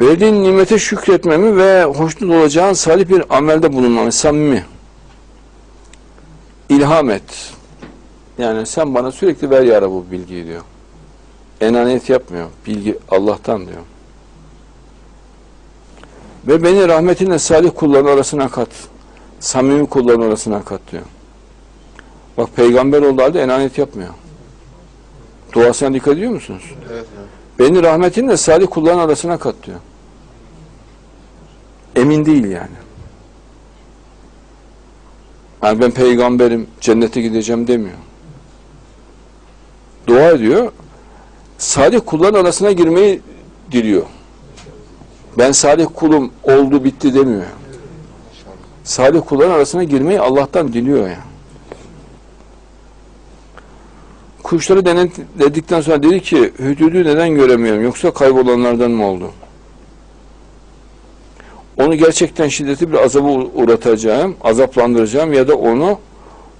Verdiğin nimete şükretmemi ve hoşnut olacağın salih bir amelde bulunmamı, samimi. İlham et. Yani sen bana sürekli ver ya bu bilgiyi diyor. Enaniyet yapmıyor. Bilgi Allah'tan diyor. Ve beni rahmetinle salih kulların arasına kat. Samimi kulların arasına kat diyor. Bak peygamber olduğu halde enaniyet yapmıyor. Duasına dikkat ediyor musunuz? Evet hocam. Beni rahmetinle salih kulların arasına kat diyor. Emin değil yani. Yani ben peygamberim, cennete gideceğim demiyor. Dua ediyor. Salih kulların arasına girmeyi diliyor. Ben salih kulum oldu bitti demiyor. Salih kulların arasına girmeyi Allah'tan diliyor yani. Kuşları denetledikten sonra dedi ki hüdüdü neden göremiyorum yoksa kaybolanlardan mı oldu? Onu gerçekten şiddetli bir azaba uğratacağım, azaplandıracağım ya da onu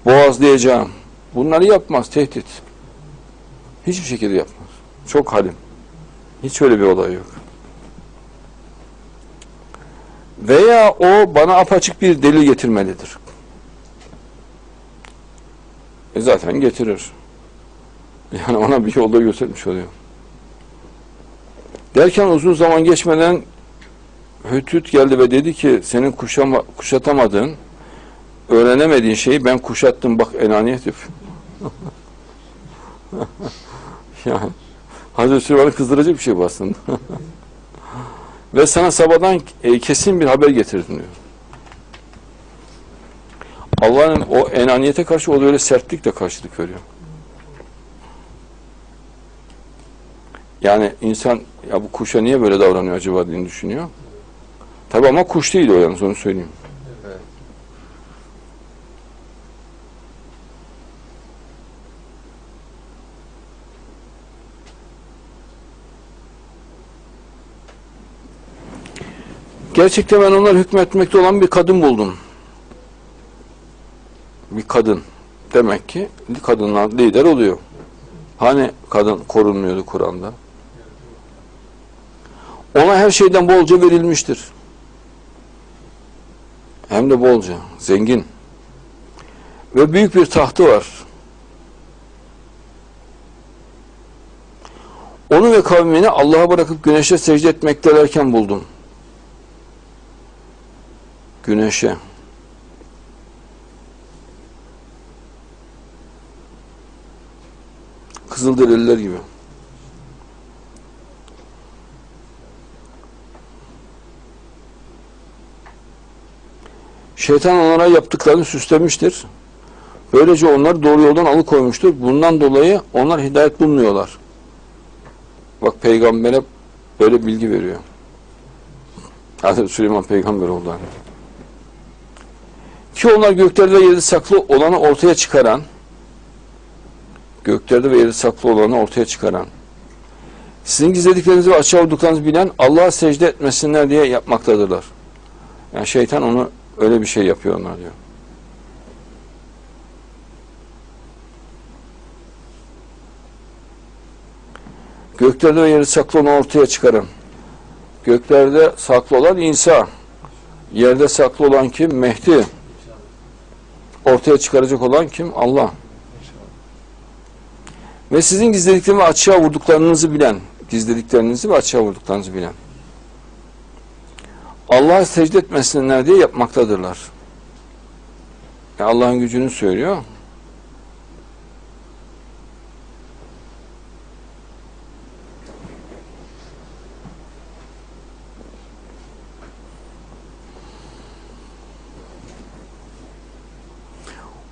boğazlayacağım. Bunları yapmaz, tehdit. Hiçbir şekilde yapmaz. Çok halim. Hiç öyle bir olay yok. Veya o bana apaçık bir delil getirmelidir. E zaten getirir. Yani ona bir yolda göstermiş oluyor. Derken uzun zaman geçmeden Hütüt geldi ve dedi ki senin kuşama, kuşatamadığın, öğrenemediğin şeyi ben kuşattım bak enaniyet yani Hazreti Süleyman'ı kızdıracak bir şey bu aslında. ve sana sabahdan e, kesin bir haber getirdim diyor. Allah'ın o enaniyete karşı o da öyle sertlikle karşılık veriyor. Yani insan ya bu kuşa niye böyle davranıyor acaba diye düşünüyor. Tabi ama kuş değil o yalnız onu söyleyeyim. Evet. Gerçekten ben onlar hükmetmekte olan bir kadın buldum. Bir kadın. Demek ki kadınlar lider oluyor. Hani kadın korunmuyordu Kur'an'da? Ona her şeyden bolca verilmiştir. Hem de bolca, zengin. Ve büyük bir tahtı var. Onu ve kavmini Allah'a bırakıp güneşe secde etmektelerken buldum. Güneşe. Kızılderililer gibi. Şeytan onlara yaptıklarını süslemiştir. Böylece onları doğru yoldan alıkoymuştur. Bundan dolayı onlar hidayet bulmuyorlar. Bak peygambere böyle bilgi veriyor. Hazreti Süleyman peygamber oldu. Ki onlar göklerde ve yerde saklı olanı ortaya çıkaran göklerde ve yerde saklı olanı ortaya çıkaran sizin gizlediklerinizi ve açığa vurduklarınızı bilen Allah'a secde etmesinler diye yapmaktadırlar. Yani şeytan onu öyle bir şey yapıyor onlar diyor. Göklerde ve yerde saklı olanı ortaya çıkaran göklerde saklı olan İsa yerde saklı olan kim? Mehdi. ortaya çıkaracak olan kim? Allah. Ve sizin gizlediklerinizi ve açığa vurduklarınızı bilen, gizlediklerinizi ve açığa vurduklarınızı bilen. Allah'a secde etmesinler diye yapmaktadırlar. Yani Allah'ın gücünü söylüyor.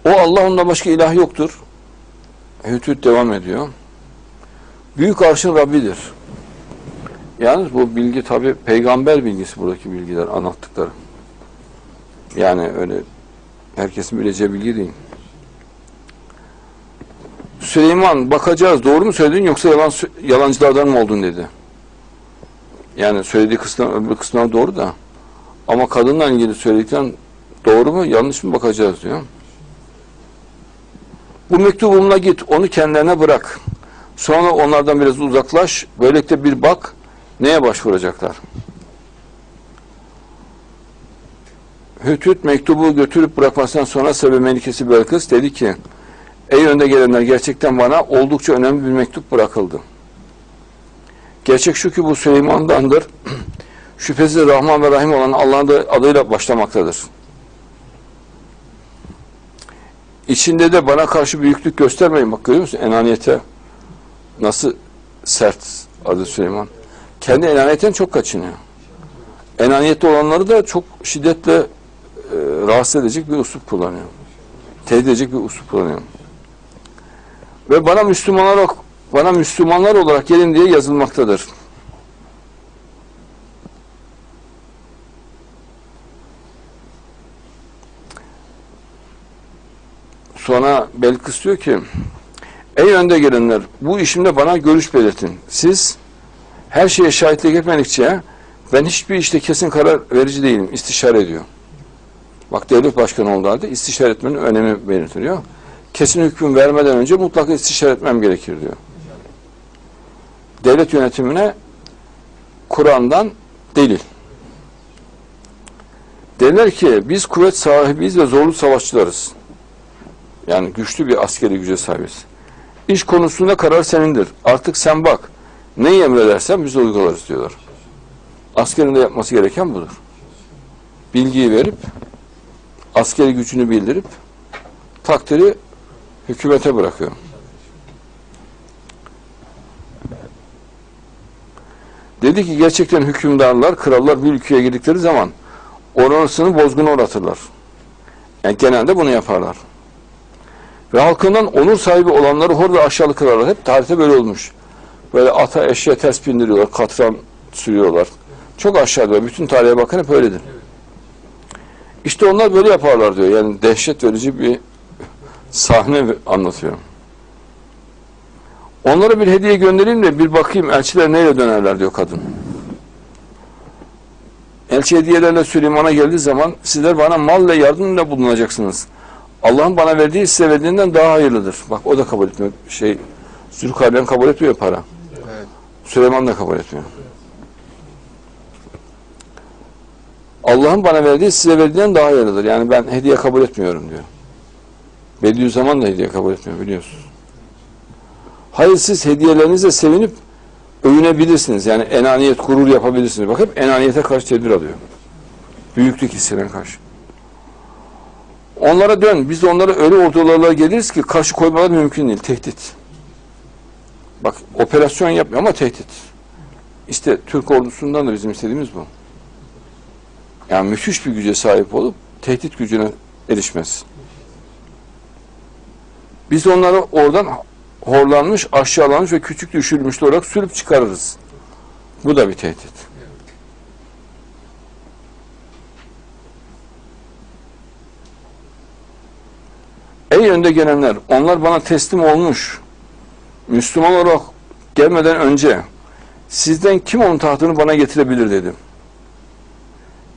O Allah ondan başka ilah yoktur. Hütüt devam ediyor. Büyük arşın Rabbidir. Yalnız bu bilgi tabi peygamber bilgisi buradaki bilgiler anlattıkları. Yani öyle herkesin bileceği bilgi değil. Süleyman bakacağız doğru mu söyledin yoksa yalan yalancılardan mı oldun dedi. Yani söylediği kısmı öbür kısmına doğru da ama kadınla ilgili söyledikten doğru mu yanlış mı bakacağız diyor. Bu mektubumla git onu kendilerine bırak. Sonra onlardan biraz uzaklaş. Böylelikle bir bak neye başvuracaklar. Hütüt mektubu götürüp bırakmasından sonra Sebe Melikesi Belkıs dedi ki Ey önde gelenler gerçekten bana oldukça önemli bir mektup bırakıldı. Gerçek şu ki bu Süleyman'dandır. Şüphesiz Rahman ve Rahim olan Allah'ın adıyla başlamaktadır. İçinde de bana karşı büyüklük göstermeyin. Bak görüyor musun? Enaniyete nasıl sert adı Süleyman. Kendi enaniyetten çok kaçınıyor. Enaniyette olanları da çok şiddetle e, rahatsız edecek bir usul kullanıyor. Tehdit edecek bir usul kullanıyor. Ve bana Müslümanlar olarak, bana Müslümanlar olarak gelin diye yazılmaktadır. Sonra Belkıs diyor ki Ey önde gelenler bu işimde bana görüş belirtin. Siz her şeye şahitlik etmedikçe ben hiçbir işte kesin karar verici değilim. İstişare ediyor. Bak devlet başkanı olduğu halde istişare etmenin önemi belirtiliyor. Kesin hüküm vermeden önce mutlaka istişare etmem gerekir diyor. Devlet yönetimine Kur'an'dan delil. Derler ki biz kuvvet sahibiyiz ve zorlu savaşçılarız. Yani güçlü bir askeri güce sahibiz. İş konusunda karar senindir. Artık sen bak. Neyi emredersen biz uygularız diyorlar. Askerin de yapması gereken budur. Bilgiyi verip, askeri gücünü bildirip, takdiri hükümete bırakıyor. Dedi ki gerçekten hükümdarlar, krallar bir ülkeye girdikleri zaman orasını bozguna uğratırlar. Yani genelde bunu yaparlar. Ve halkından onur sahibi olanları hor ve aşağılık kılarlar. Hep tarihte böyle olmuş. Böyle ata eşeğe ters bindiriyorlar, katran sürüyorlar. Çok aşağıda. Bütün tarihe bakın hep öyledir. İşte onlar böyle yaparlar diyor. Yani dehşet verici bir sahne anlatıyor. Onlara bir hediye göndereyim de bir bakayım elçiler neyle dönerler diyor kadın. Elçi hediyelerle Süleyman'a geldiği zaman sizler bana mal ve yardımla bulunacaksınız. Allah'ın bana verdiği size verdiğinden daha hayırlıdır. Bak o da kabul etmiyor. Şey, Zülkarneyn kabul etmiyor para. Süleyman da kabul etmiyor. Allah'ın bana verdiği size verdiğinden daha hayırlıdır. Yani ben hediye kabul etmiyorum diyor. Bediüzzaman da hediye kabul etmiyor biliyorsunuz. Hayır siz hediyelerinizle sevinip övünebilirsiniz. Yani enaniyet, gurur yapabilirsiniz. Bak hep enaniyete karşı tedbir alıyor. Büyüklük hissine karşı. Onlara dön. Biz onlara öyle ordularla geliriz ki karşı koymaları mümkün değil. Tehdit. Bak operasyon yapmıyor ama tehdit. İşte Türk ordusundan da bizim istediğimiz bu. Yani müthiş bir güce sahip olup tehdit gücüne erişmez. Biz onları oradan horlanmış, aşağılanmış ve küçük düşürmüş olarak sürüp çıkarırız. Bu da bir tehdit. Ey önde gelenler, onlar bana teslim olmuş. Müslüman olarak gelmeden önce sizden kim onun tahtını bana getirebilir dedim.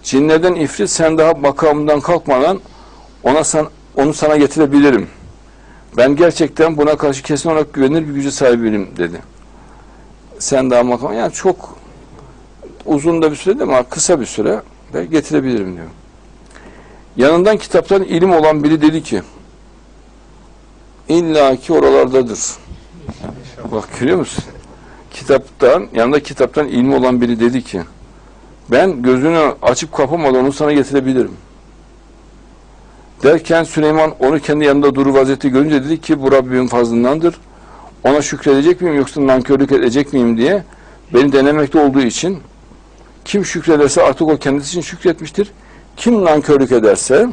Cinlerden ifrit sen daha makamından kalkmadan ona san, onu sana getirebilirim. Ben gerçekten buna karşı kesin olarak güvenir bir gücü sahibiyim dedi. Sen daha makam yani çok uzun da bir süre değil ama kısa bir süre de getirebilirim diyor. Yanından kitaptan ilim olan biri dedi ki illa ki oralardadır. Bak görüyor musun? Kitaptan, yanında kitaptan ilmi olan biri dedi ki ben gözünü açıp kapamadan onu sana getirebilirim. Derken Süleyman onu kendi yanında durur vaziyette görünce dedi ki bu Rabbimin fazlındandır. Ona şükredecek miyim yoksa nankörlük edecek miyim diye beni denemekte olduğu için kim şükrederse artık o kendisi için şükretmiştir. Kim nankörlük ederse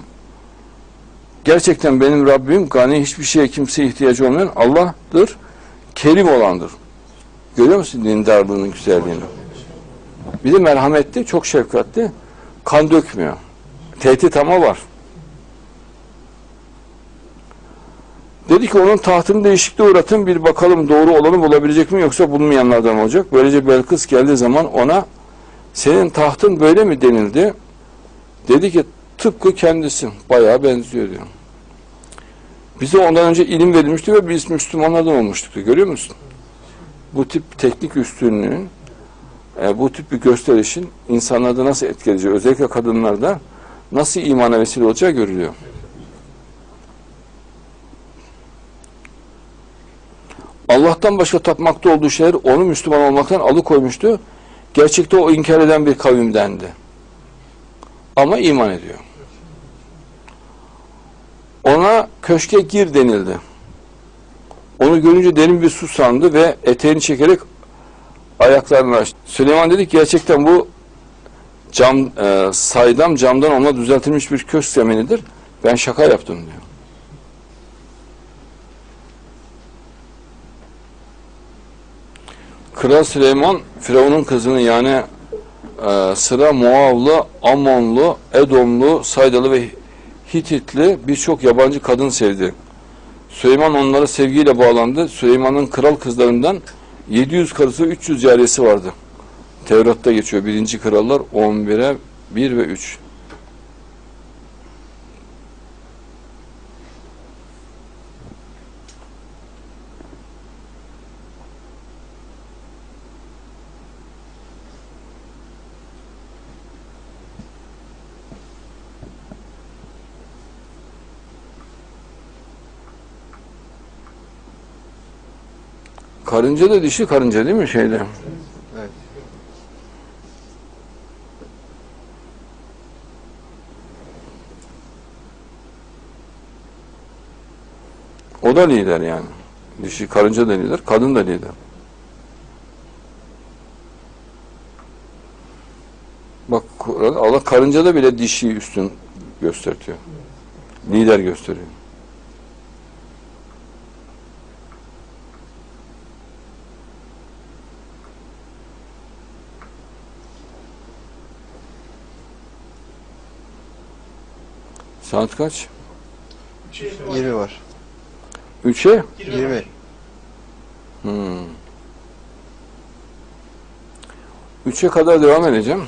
gerçekten benim Rabbim gani hiçbir şeye kimseye ihtiyacı olmayan Allah'tır. Kerim olandır. Görüyor musun dindarlığının güzelliğini? Bir de merhametli, çok şefkatli, kan dökmüyor. Tehdit ama var. Dedi ki onun tahtını değişikliğe uğratın bir bakalım doğru olanı bulabilecek mi yoksa bulunmayanlardan olacak. Böylece Belkıs geldiği zaman ona senin tahtın böyle mi denildi? Dedi ki tıpkı kendisi. Bayağı benziyor diyor. Bize ondan önce ilim verilmişti ve biz Müslümanlardan olmuştuk. diyor. Görüyor musun? Bu tip teknik üstünlüğün e, bu tip bir gösterişin insanlarda nasıl etkileyeceği, özellikle kadınlarda nasıl imana vesile olacağı görülüyor. Allah'tan başka tapmakta olduğu şeyler onu Müslüman olmaktan alıkoymuştu. Gerçekte o inkar eden bir kavimdendi. Ama iman ediyor. Ona köşke gir denildi. Onu görünce derin bir su sandı ve eteğini çekerek ayaklarını açtı. Süleyman dedi ki gerçekten bu cam e, saydam camdan ona düzeltilmiş bir köşk zeminidir. Ben şaka yaptım diyor. Kral Süleyman Firavun'un kızını yani e, sıra Moavlı, Amonlu, Edomlu, Saydalı ve Hititli birçok yabancı kadın sevdi. Süleyman onlara sevgiyle bağlandı. Süleyman'ın kral kızlarından 700 karısı 300 cariyesi vardı. Tevrat'ta geçiyor. Birinci krallar 11'e 1 ve 3. Karınca da dişi karınca değil mi şeyde? Evet. O da lider yani. Dişi karınca da lider, kadın da lider. Bak Allah karıncada bile dişiyi üstün gösteriyor. Lider gösteriyor. Saat kaç? 20 var. Üçe? 20. Hmm. Üçe kadar devam edeceğim.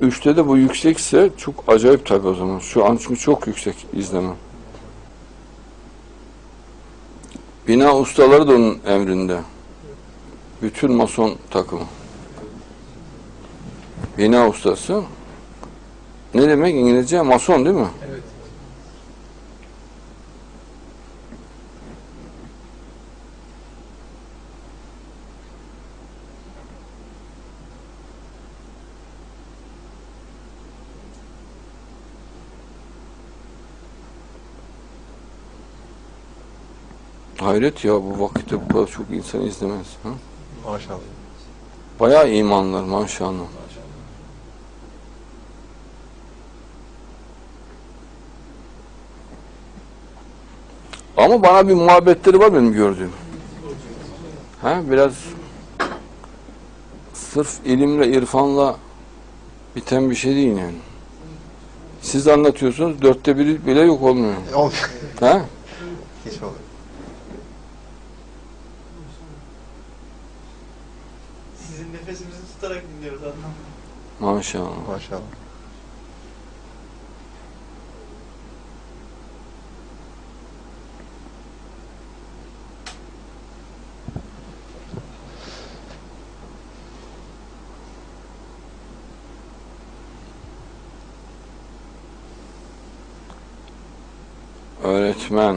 Üçte de bu yüksekse çok acayip tabii o zaman. Şu an çünkü çok yüksek izleme. Bina ustaları da onun emrinde. Bütün mason takımı. Bina ustası. Ne demek İngilizce? Mason değil mi? Evet. Hayret ya bu vakitte bu kadar çok insan izlemez. Ha? Maşallah. Bayağı imanlar maşallah. Ama bana bir muhabbetleri var benim gördüğüm. Ha biraz sırf ilimle, irfanla biten bir şey değil yani. Siz anlatıyorsunuz, dörtte biri bile yok olmuyor. Olmuyor. Ha? Hiç olmuyor. Sizin nefesimizi tutarak dinliyoruz Adnan. Maşallah. Maşallah. Öğretmen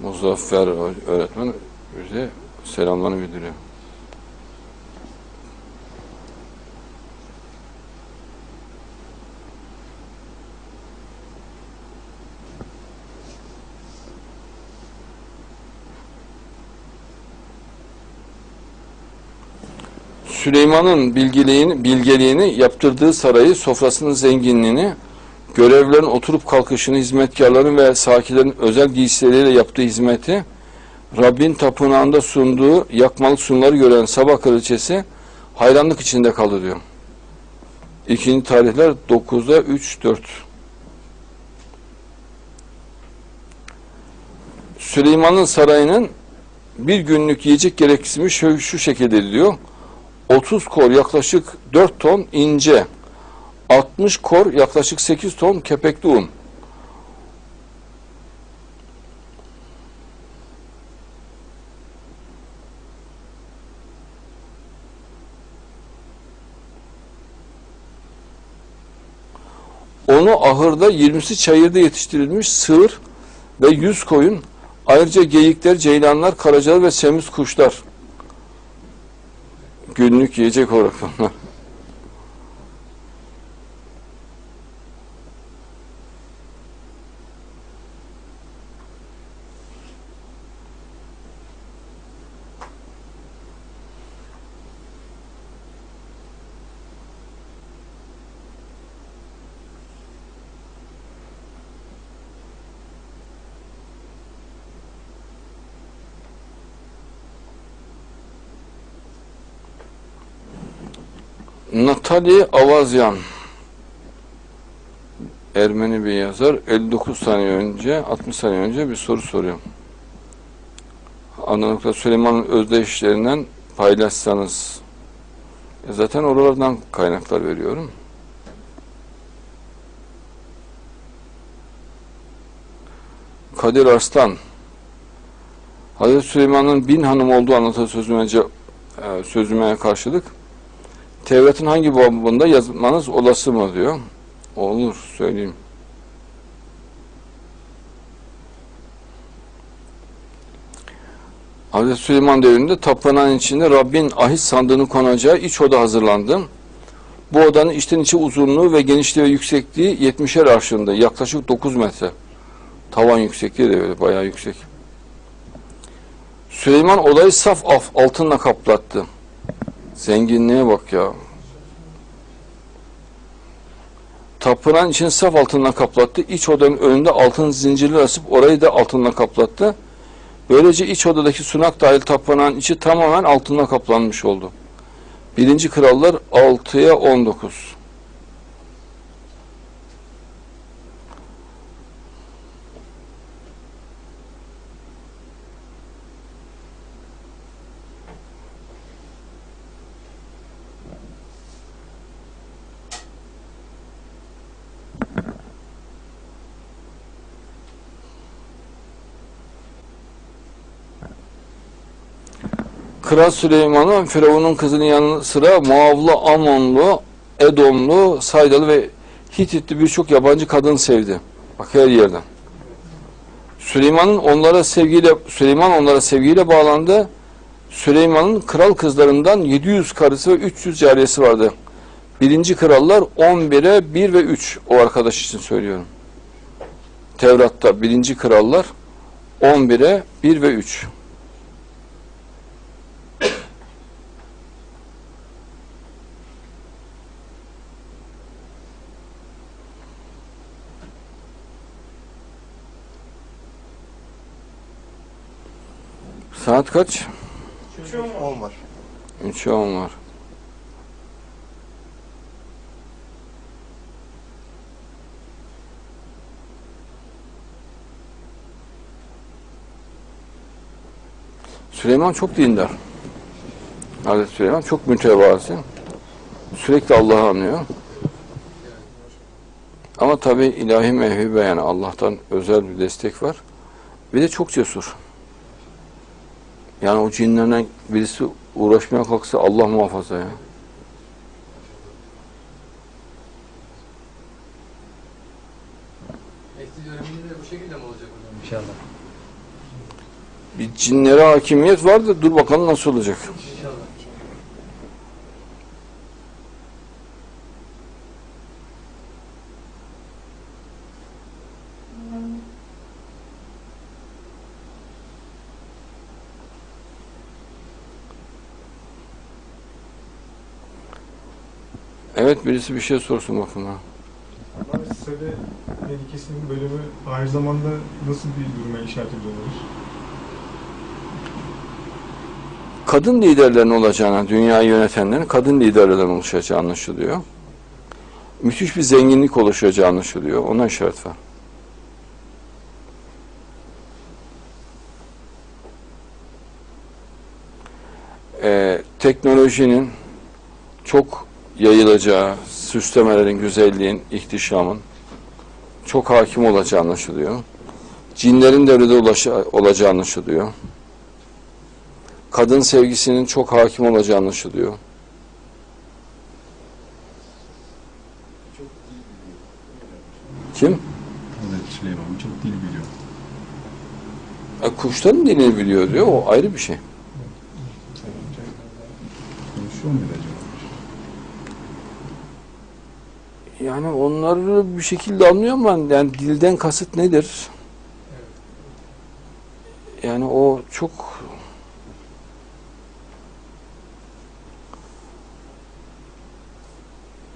Muzaffer öğretmen bize selamlarını bildiriyor. Süleyman'ın bilgeliğini, bilgeliğini, yaptırdığı sarayı, sofrasının zenginliğini, görevlilerin oturup kalkışını, hizmetkarların ve sakilerin özel giysileriyle yaptığı hizmeti, Rabbin tapınağında sunduğu yakmalık sunumları gören Sabah Kraliçesi hayranlık içinde kaldı diyor. İkinci tarihler 9'da 3, 4. Süleyman'ın sarayının bir günlük yiyecek gereksinimi şu, şu şekilde diyor. 30 kor yaklaşık 4 ton ince, 60 kor yaklaşık 8 ton kepekli un. Onu ahırda 20'si çayırda yetiştirilmiş sığır ve 100 koyun, ayrıca geyikler, ceylanlar, karacalar ve semiz kuşlar günlük yiyecek olarak. Natali Avazyan Ermeni bir yazar 59 saniye önce 60 saniye önce bir soru soruyor. Anladıkla Süleyman'ın özdeyişlerinden paylaşsanız E zaten oralardan kaynaklar veriyorum. Kadir Arslan Hazreti Süleyman'ın bin hanım olduğu anlatı sözüme, e, sözüme karşılık Tevrat'ın hangi babında yazmanız olası mı diyor. Olur söyleyeyim. Hazreti Süleyman devrinde tapınağın içinde Rabbin ahit sandığını konacağı iç oda hazırlandı. Bu odanın içten içe uzunluğu ve genişliği ve yüksekliği 70'er arşında yaklaşık 9 metre. Tavan yüksekliği de böyle bayağı yüksek. Süleyman odayı saf af altınla kaplattı. Zenginliğe bak ya. Tapınağın içini saf altından kaplattı. İç odanın önünde altın zincirler asıp orayı da altınla kaplattı. Böylece iç odadaki sunak dahil tapınağın içi tamamen altınla kaplanmış oldu. Birinci Krallar 6'ya 19. Kral Süleyman'ın Firavun'un kızının yanı sıra Muavlı, Amonlu, Edomlu, Saydalı ve Hititli birçok yabancı kadın sevdi. Bak her yerden. Süleyman'ın onlara sevgiyle Süleyman onlara sevgiyle bağlandı. Süleyman'ın kral kızlarından 700 karısı ve 300 cariyesi vardı. Birinci krallar 11'e 1 ve 3 o arkadaş için söylüyorum. Tevrat'ta birinci krallar 11'e 1 ve 3. Saat kaç? 10 var. 3'e 10 var. Süleyman çok dindar. Hazreti Süleyman çok mütevazi. Sürekli Allah'ı anlıyor. Ama tabi ilahi mevhibe yani Allah'tan özel bir destek var. Bir de çok cesur. Yani o cinlerden birisi uğraşmaya kalksa Allah muhafaza ya. Eski döneminde de bu şekilde mi olacak hocam? İnşallah. Bir cinlere hakimiyet var da dur bakalım nasıl olacak. Evet birisi bir şey sorsun bakın. ha. Sade Medikesi'nin bölümü aynı zamanda nasıl bir duruma işaret ediyorlar? Kadın liderlerin olacağına, dünyayı yönetenlerin kadın liderlerden oluşacağı anlaşılıyor. Müthiş bir zenginlik oluşacağı anlaşılıyor. Ona işaret var. Ee, teknolojinin çok yayılacağı, süslemelerin, güzelliğin, ihtişamın çok hakim olacağı anlaşılıyor. Cinlerin devrede ulaşa- olacağı anlaşılıyor. Kadın sevgisinin çok hakim olacağı anlaşılıyor. Kim? Hazreti Süleyman çok dil biliyor. E, kuşların dilini biliyor diyor. O ayrı bir şey. Konuşuyor mu acaba? Yani onları bir şekilde anlıyor ama yani dilden kasıt nedir? Yani o çok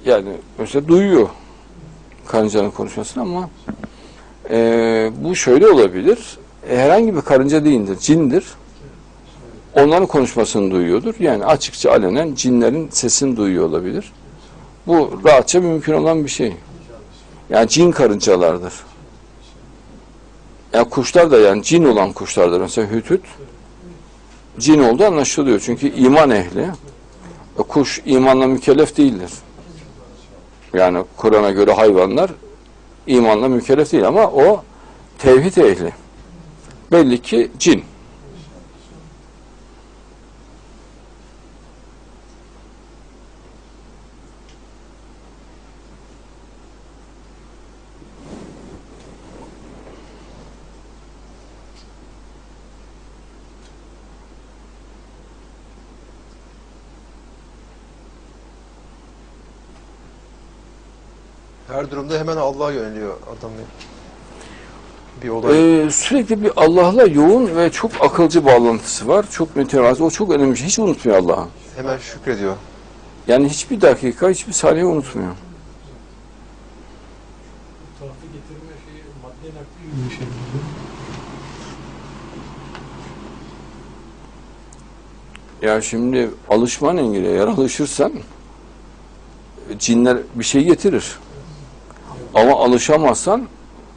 yani mesela duyuyor karıncanın konuşmasını ama e, bu şöyle olabilir. E, herhangi bir karınca değildir, cindir. Onların konuşmasını duyuyordur. Yani açıkça alenen cinlerin sesini duyuyor olabilir. Bu rahatça mümkün olan bir şey. Yani cin karıncalardır. Yani kuşlar da yani cin olan kuşlardır. Mesela hütüt cin olduğu anlaşılıyor. Çünkü iman ehli. E, Kuş imanla mükellef değildir. Yani Kur'an'a göre hayvanlar imanla mükellef değil ama o tevhid ehli. Belli ki cin. Her durumda hemen Allah'a yöneliyor adam. Bir olay. Ee, sürekli bir Allah'la yoğun ve çok akılcı bağlantısı var. Çok mütevazi. O çok önemli şey. Hiç unutmuyor Allah'ı. Hemen şükrediyor. Yani hiçbir dakika, hiçbir saniye unutmuyor. Tuhafı getirme şeyi madde nakli gibi bir şey. Ya şimdi alışman engeli. Eğer alışırsan cinler bir şey getirir. Ama alışamazsan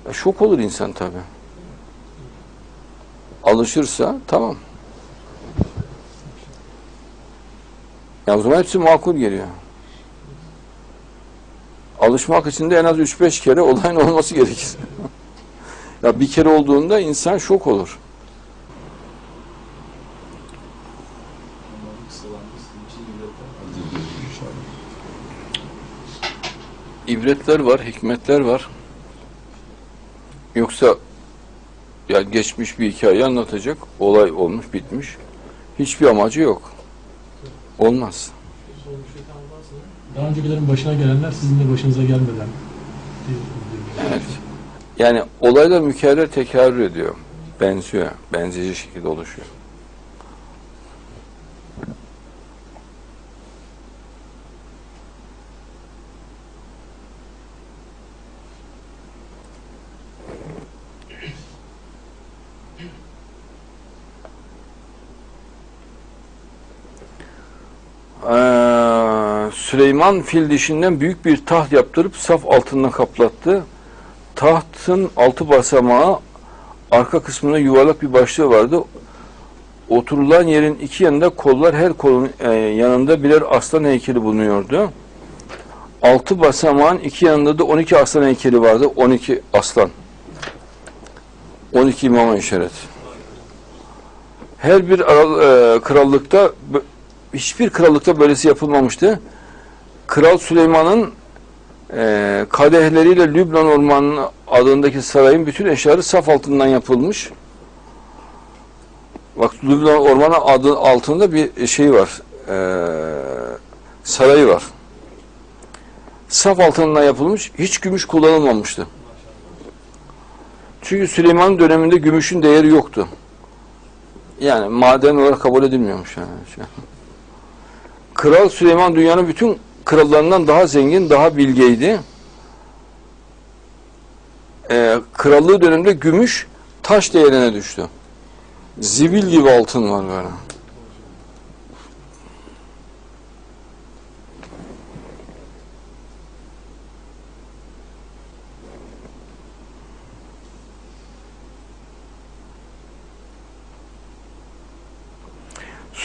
e, şok olur insan tabi. Alışırsa tamam. Ya o zaman hepsi makul geliyor. Alışmak için de en az 3-5 kere olayın olması gerekir. ya bir kere olduğunda insan şok olur. Onların kısalanması için ibretler hazırlıyor inşallah. İbretler var, hikmetler var. Yoksa ya geçmiş bir hikaye anlatacak, olay olmuş, bitmiş. Hiçbir amacı yok. Olmaz. Daha öncekilerin başına gelenler sizin de başınıza gelmeden. Evet. Yani olaylar mükerrer tekrar ediyor. Benziyor. Benzeyici şekilde oluşuyor. Ee, Süleyman fil dişinden büyük bir taht yaptırıp saf altından kaplattı. Tahtın altı basamağı arka kısmında yuvarlak bir başlığı vardı. Oturulan yerin iki yanında kollar her kolun e, yanında birer aslan heykeli bulunuyordu. Altı basamağın iki yanında da 12 aslan heykeli vardı. 12 aslan. 12 imama işaret. Her bir aral- e, krallıkta hiçbir krallıkta böylesi yapılmamıştı. Kral Süleyman'ın e, kadehleriyle Lübnan ormanının adındaki sarayın bütün eşyaları saf altından yapılmış. Bak Lübnan Ormanı adı altında bir şey var. Ee, sarayı var. Saf altından yapılmış. Hiç gümüş kullanılmamıştı. Çünkü Süleyman döneminde gümüşün değeri yoktu. Yani maden olarak kabul edilmiyormuş yani. Kral Süleyman dünyanın bütün krallarından daha zengin, daha bilgeydi. Ee, krallığı döneminde gümüş taş değerine düştü. Zibil gibi altın var böyle.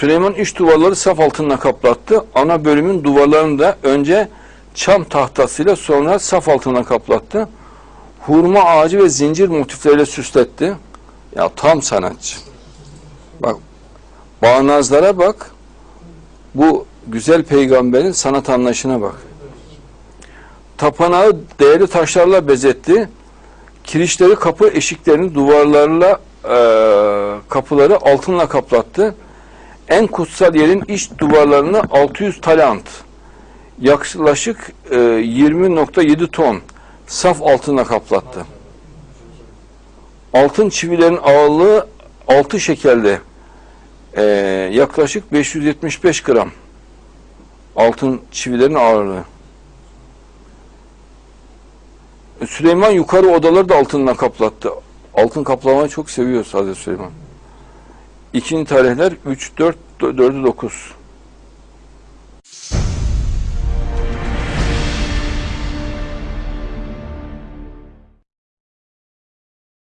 Süleyman iç duvarları saf altınla kaplattı. Ana bölümün duvarlarını da önce çam tahtasıyla sonra saf altına kaplattı. Hurma ağacı ve zincir motifleriyle süsletti. Ya tam sanatçı. Bak bağnazlara bak. Bu güzel peygamberin sanat anlayışına bak. Tapınağı değerli taşlarla bezetti. Kirişleri kapı eşiklerini duvarlarla eee, kapıları altınla kaplattı. En kutsal yerin iç duvarlarını 600 talant, yaklaşık e, 20.7 ton saf altınla kaplattı. Altın çivilerin ağırlığı 6 şekerde e, yaklaşık 575 gram altın çivilerin ağırlığı. Süleyman yukarı odaları da altınla kaplattı. Altın kaplamayı çok seviyor Hazreti Süleyman. İkinci tarihler 3, 4, 4'ü 9.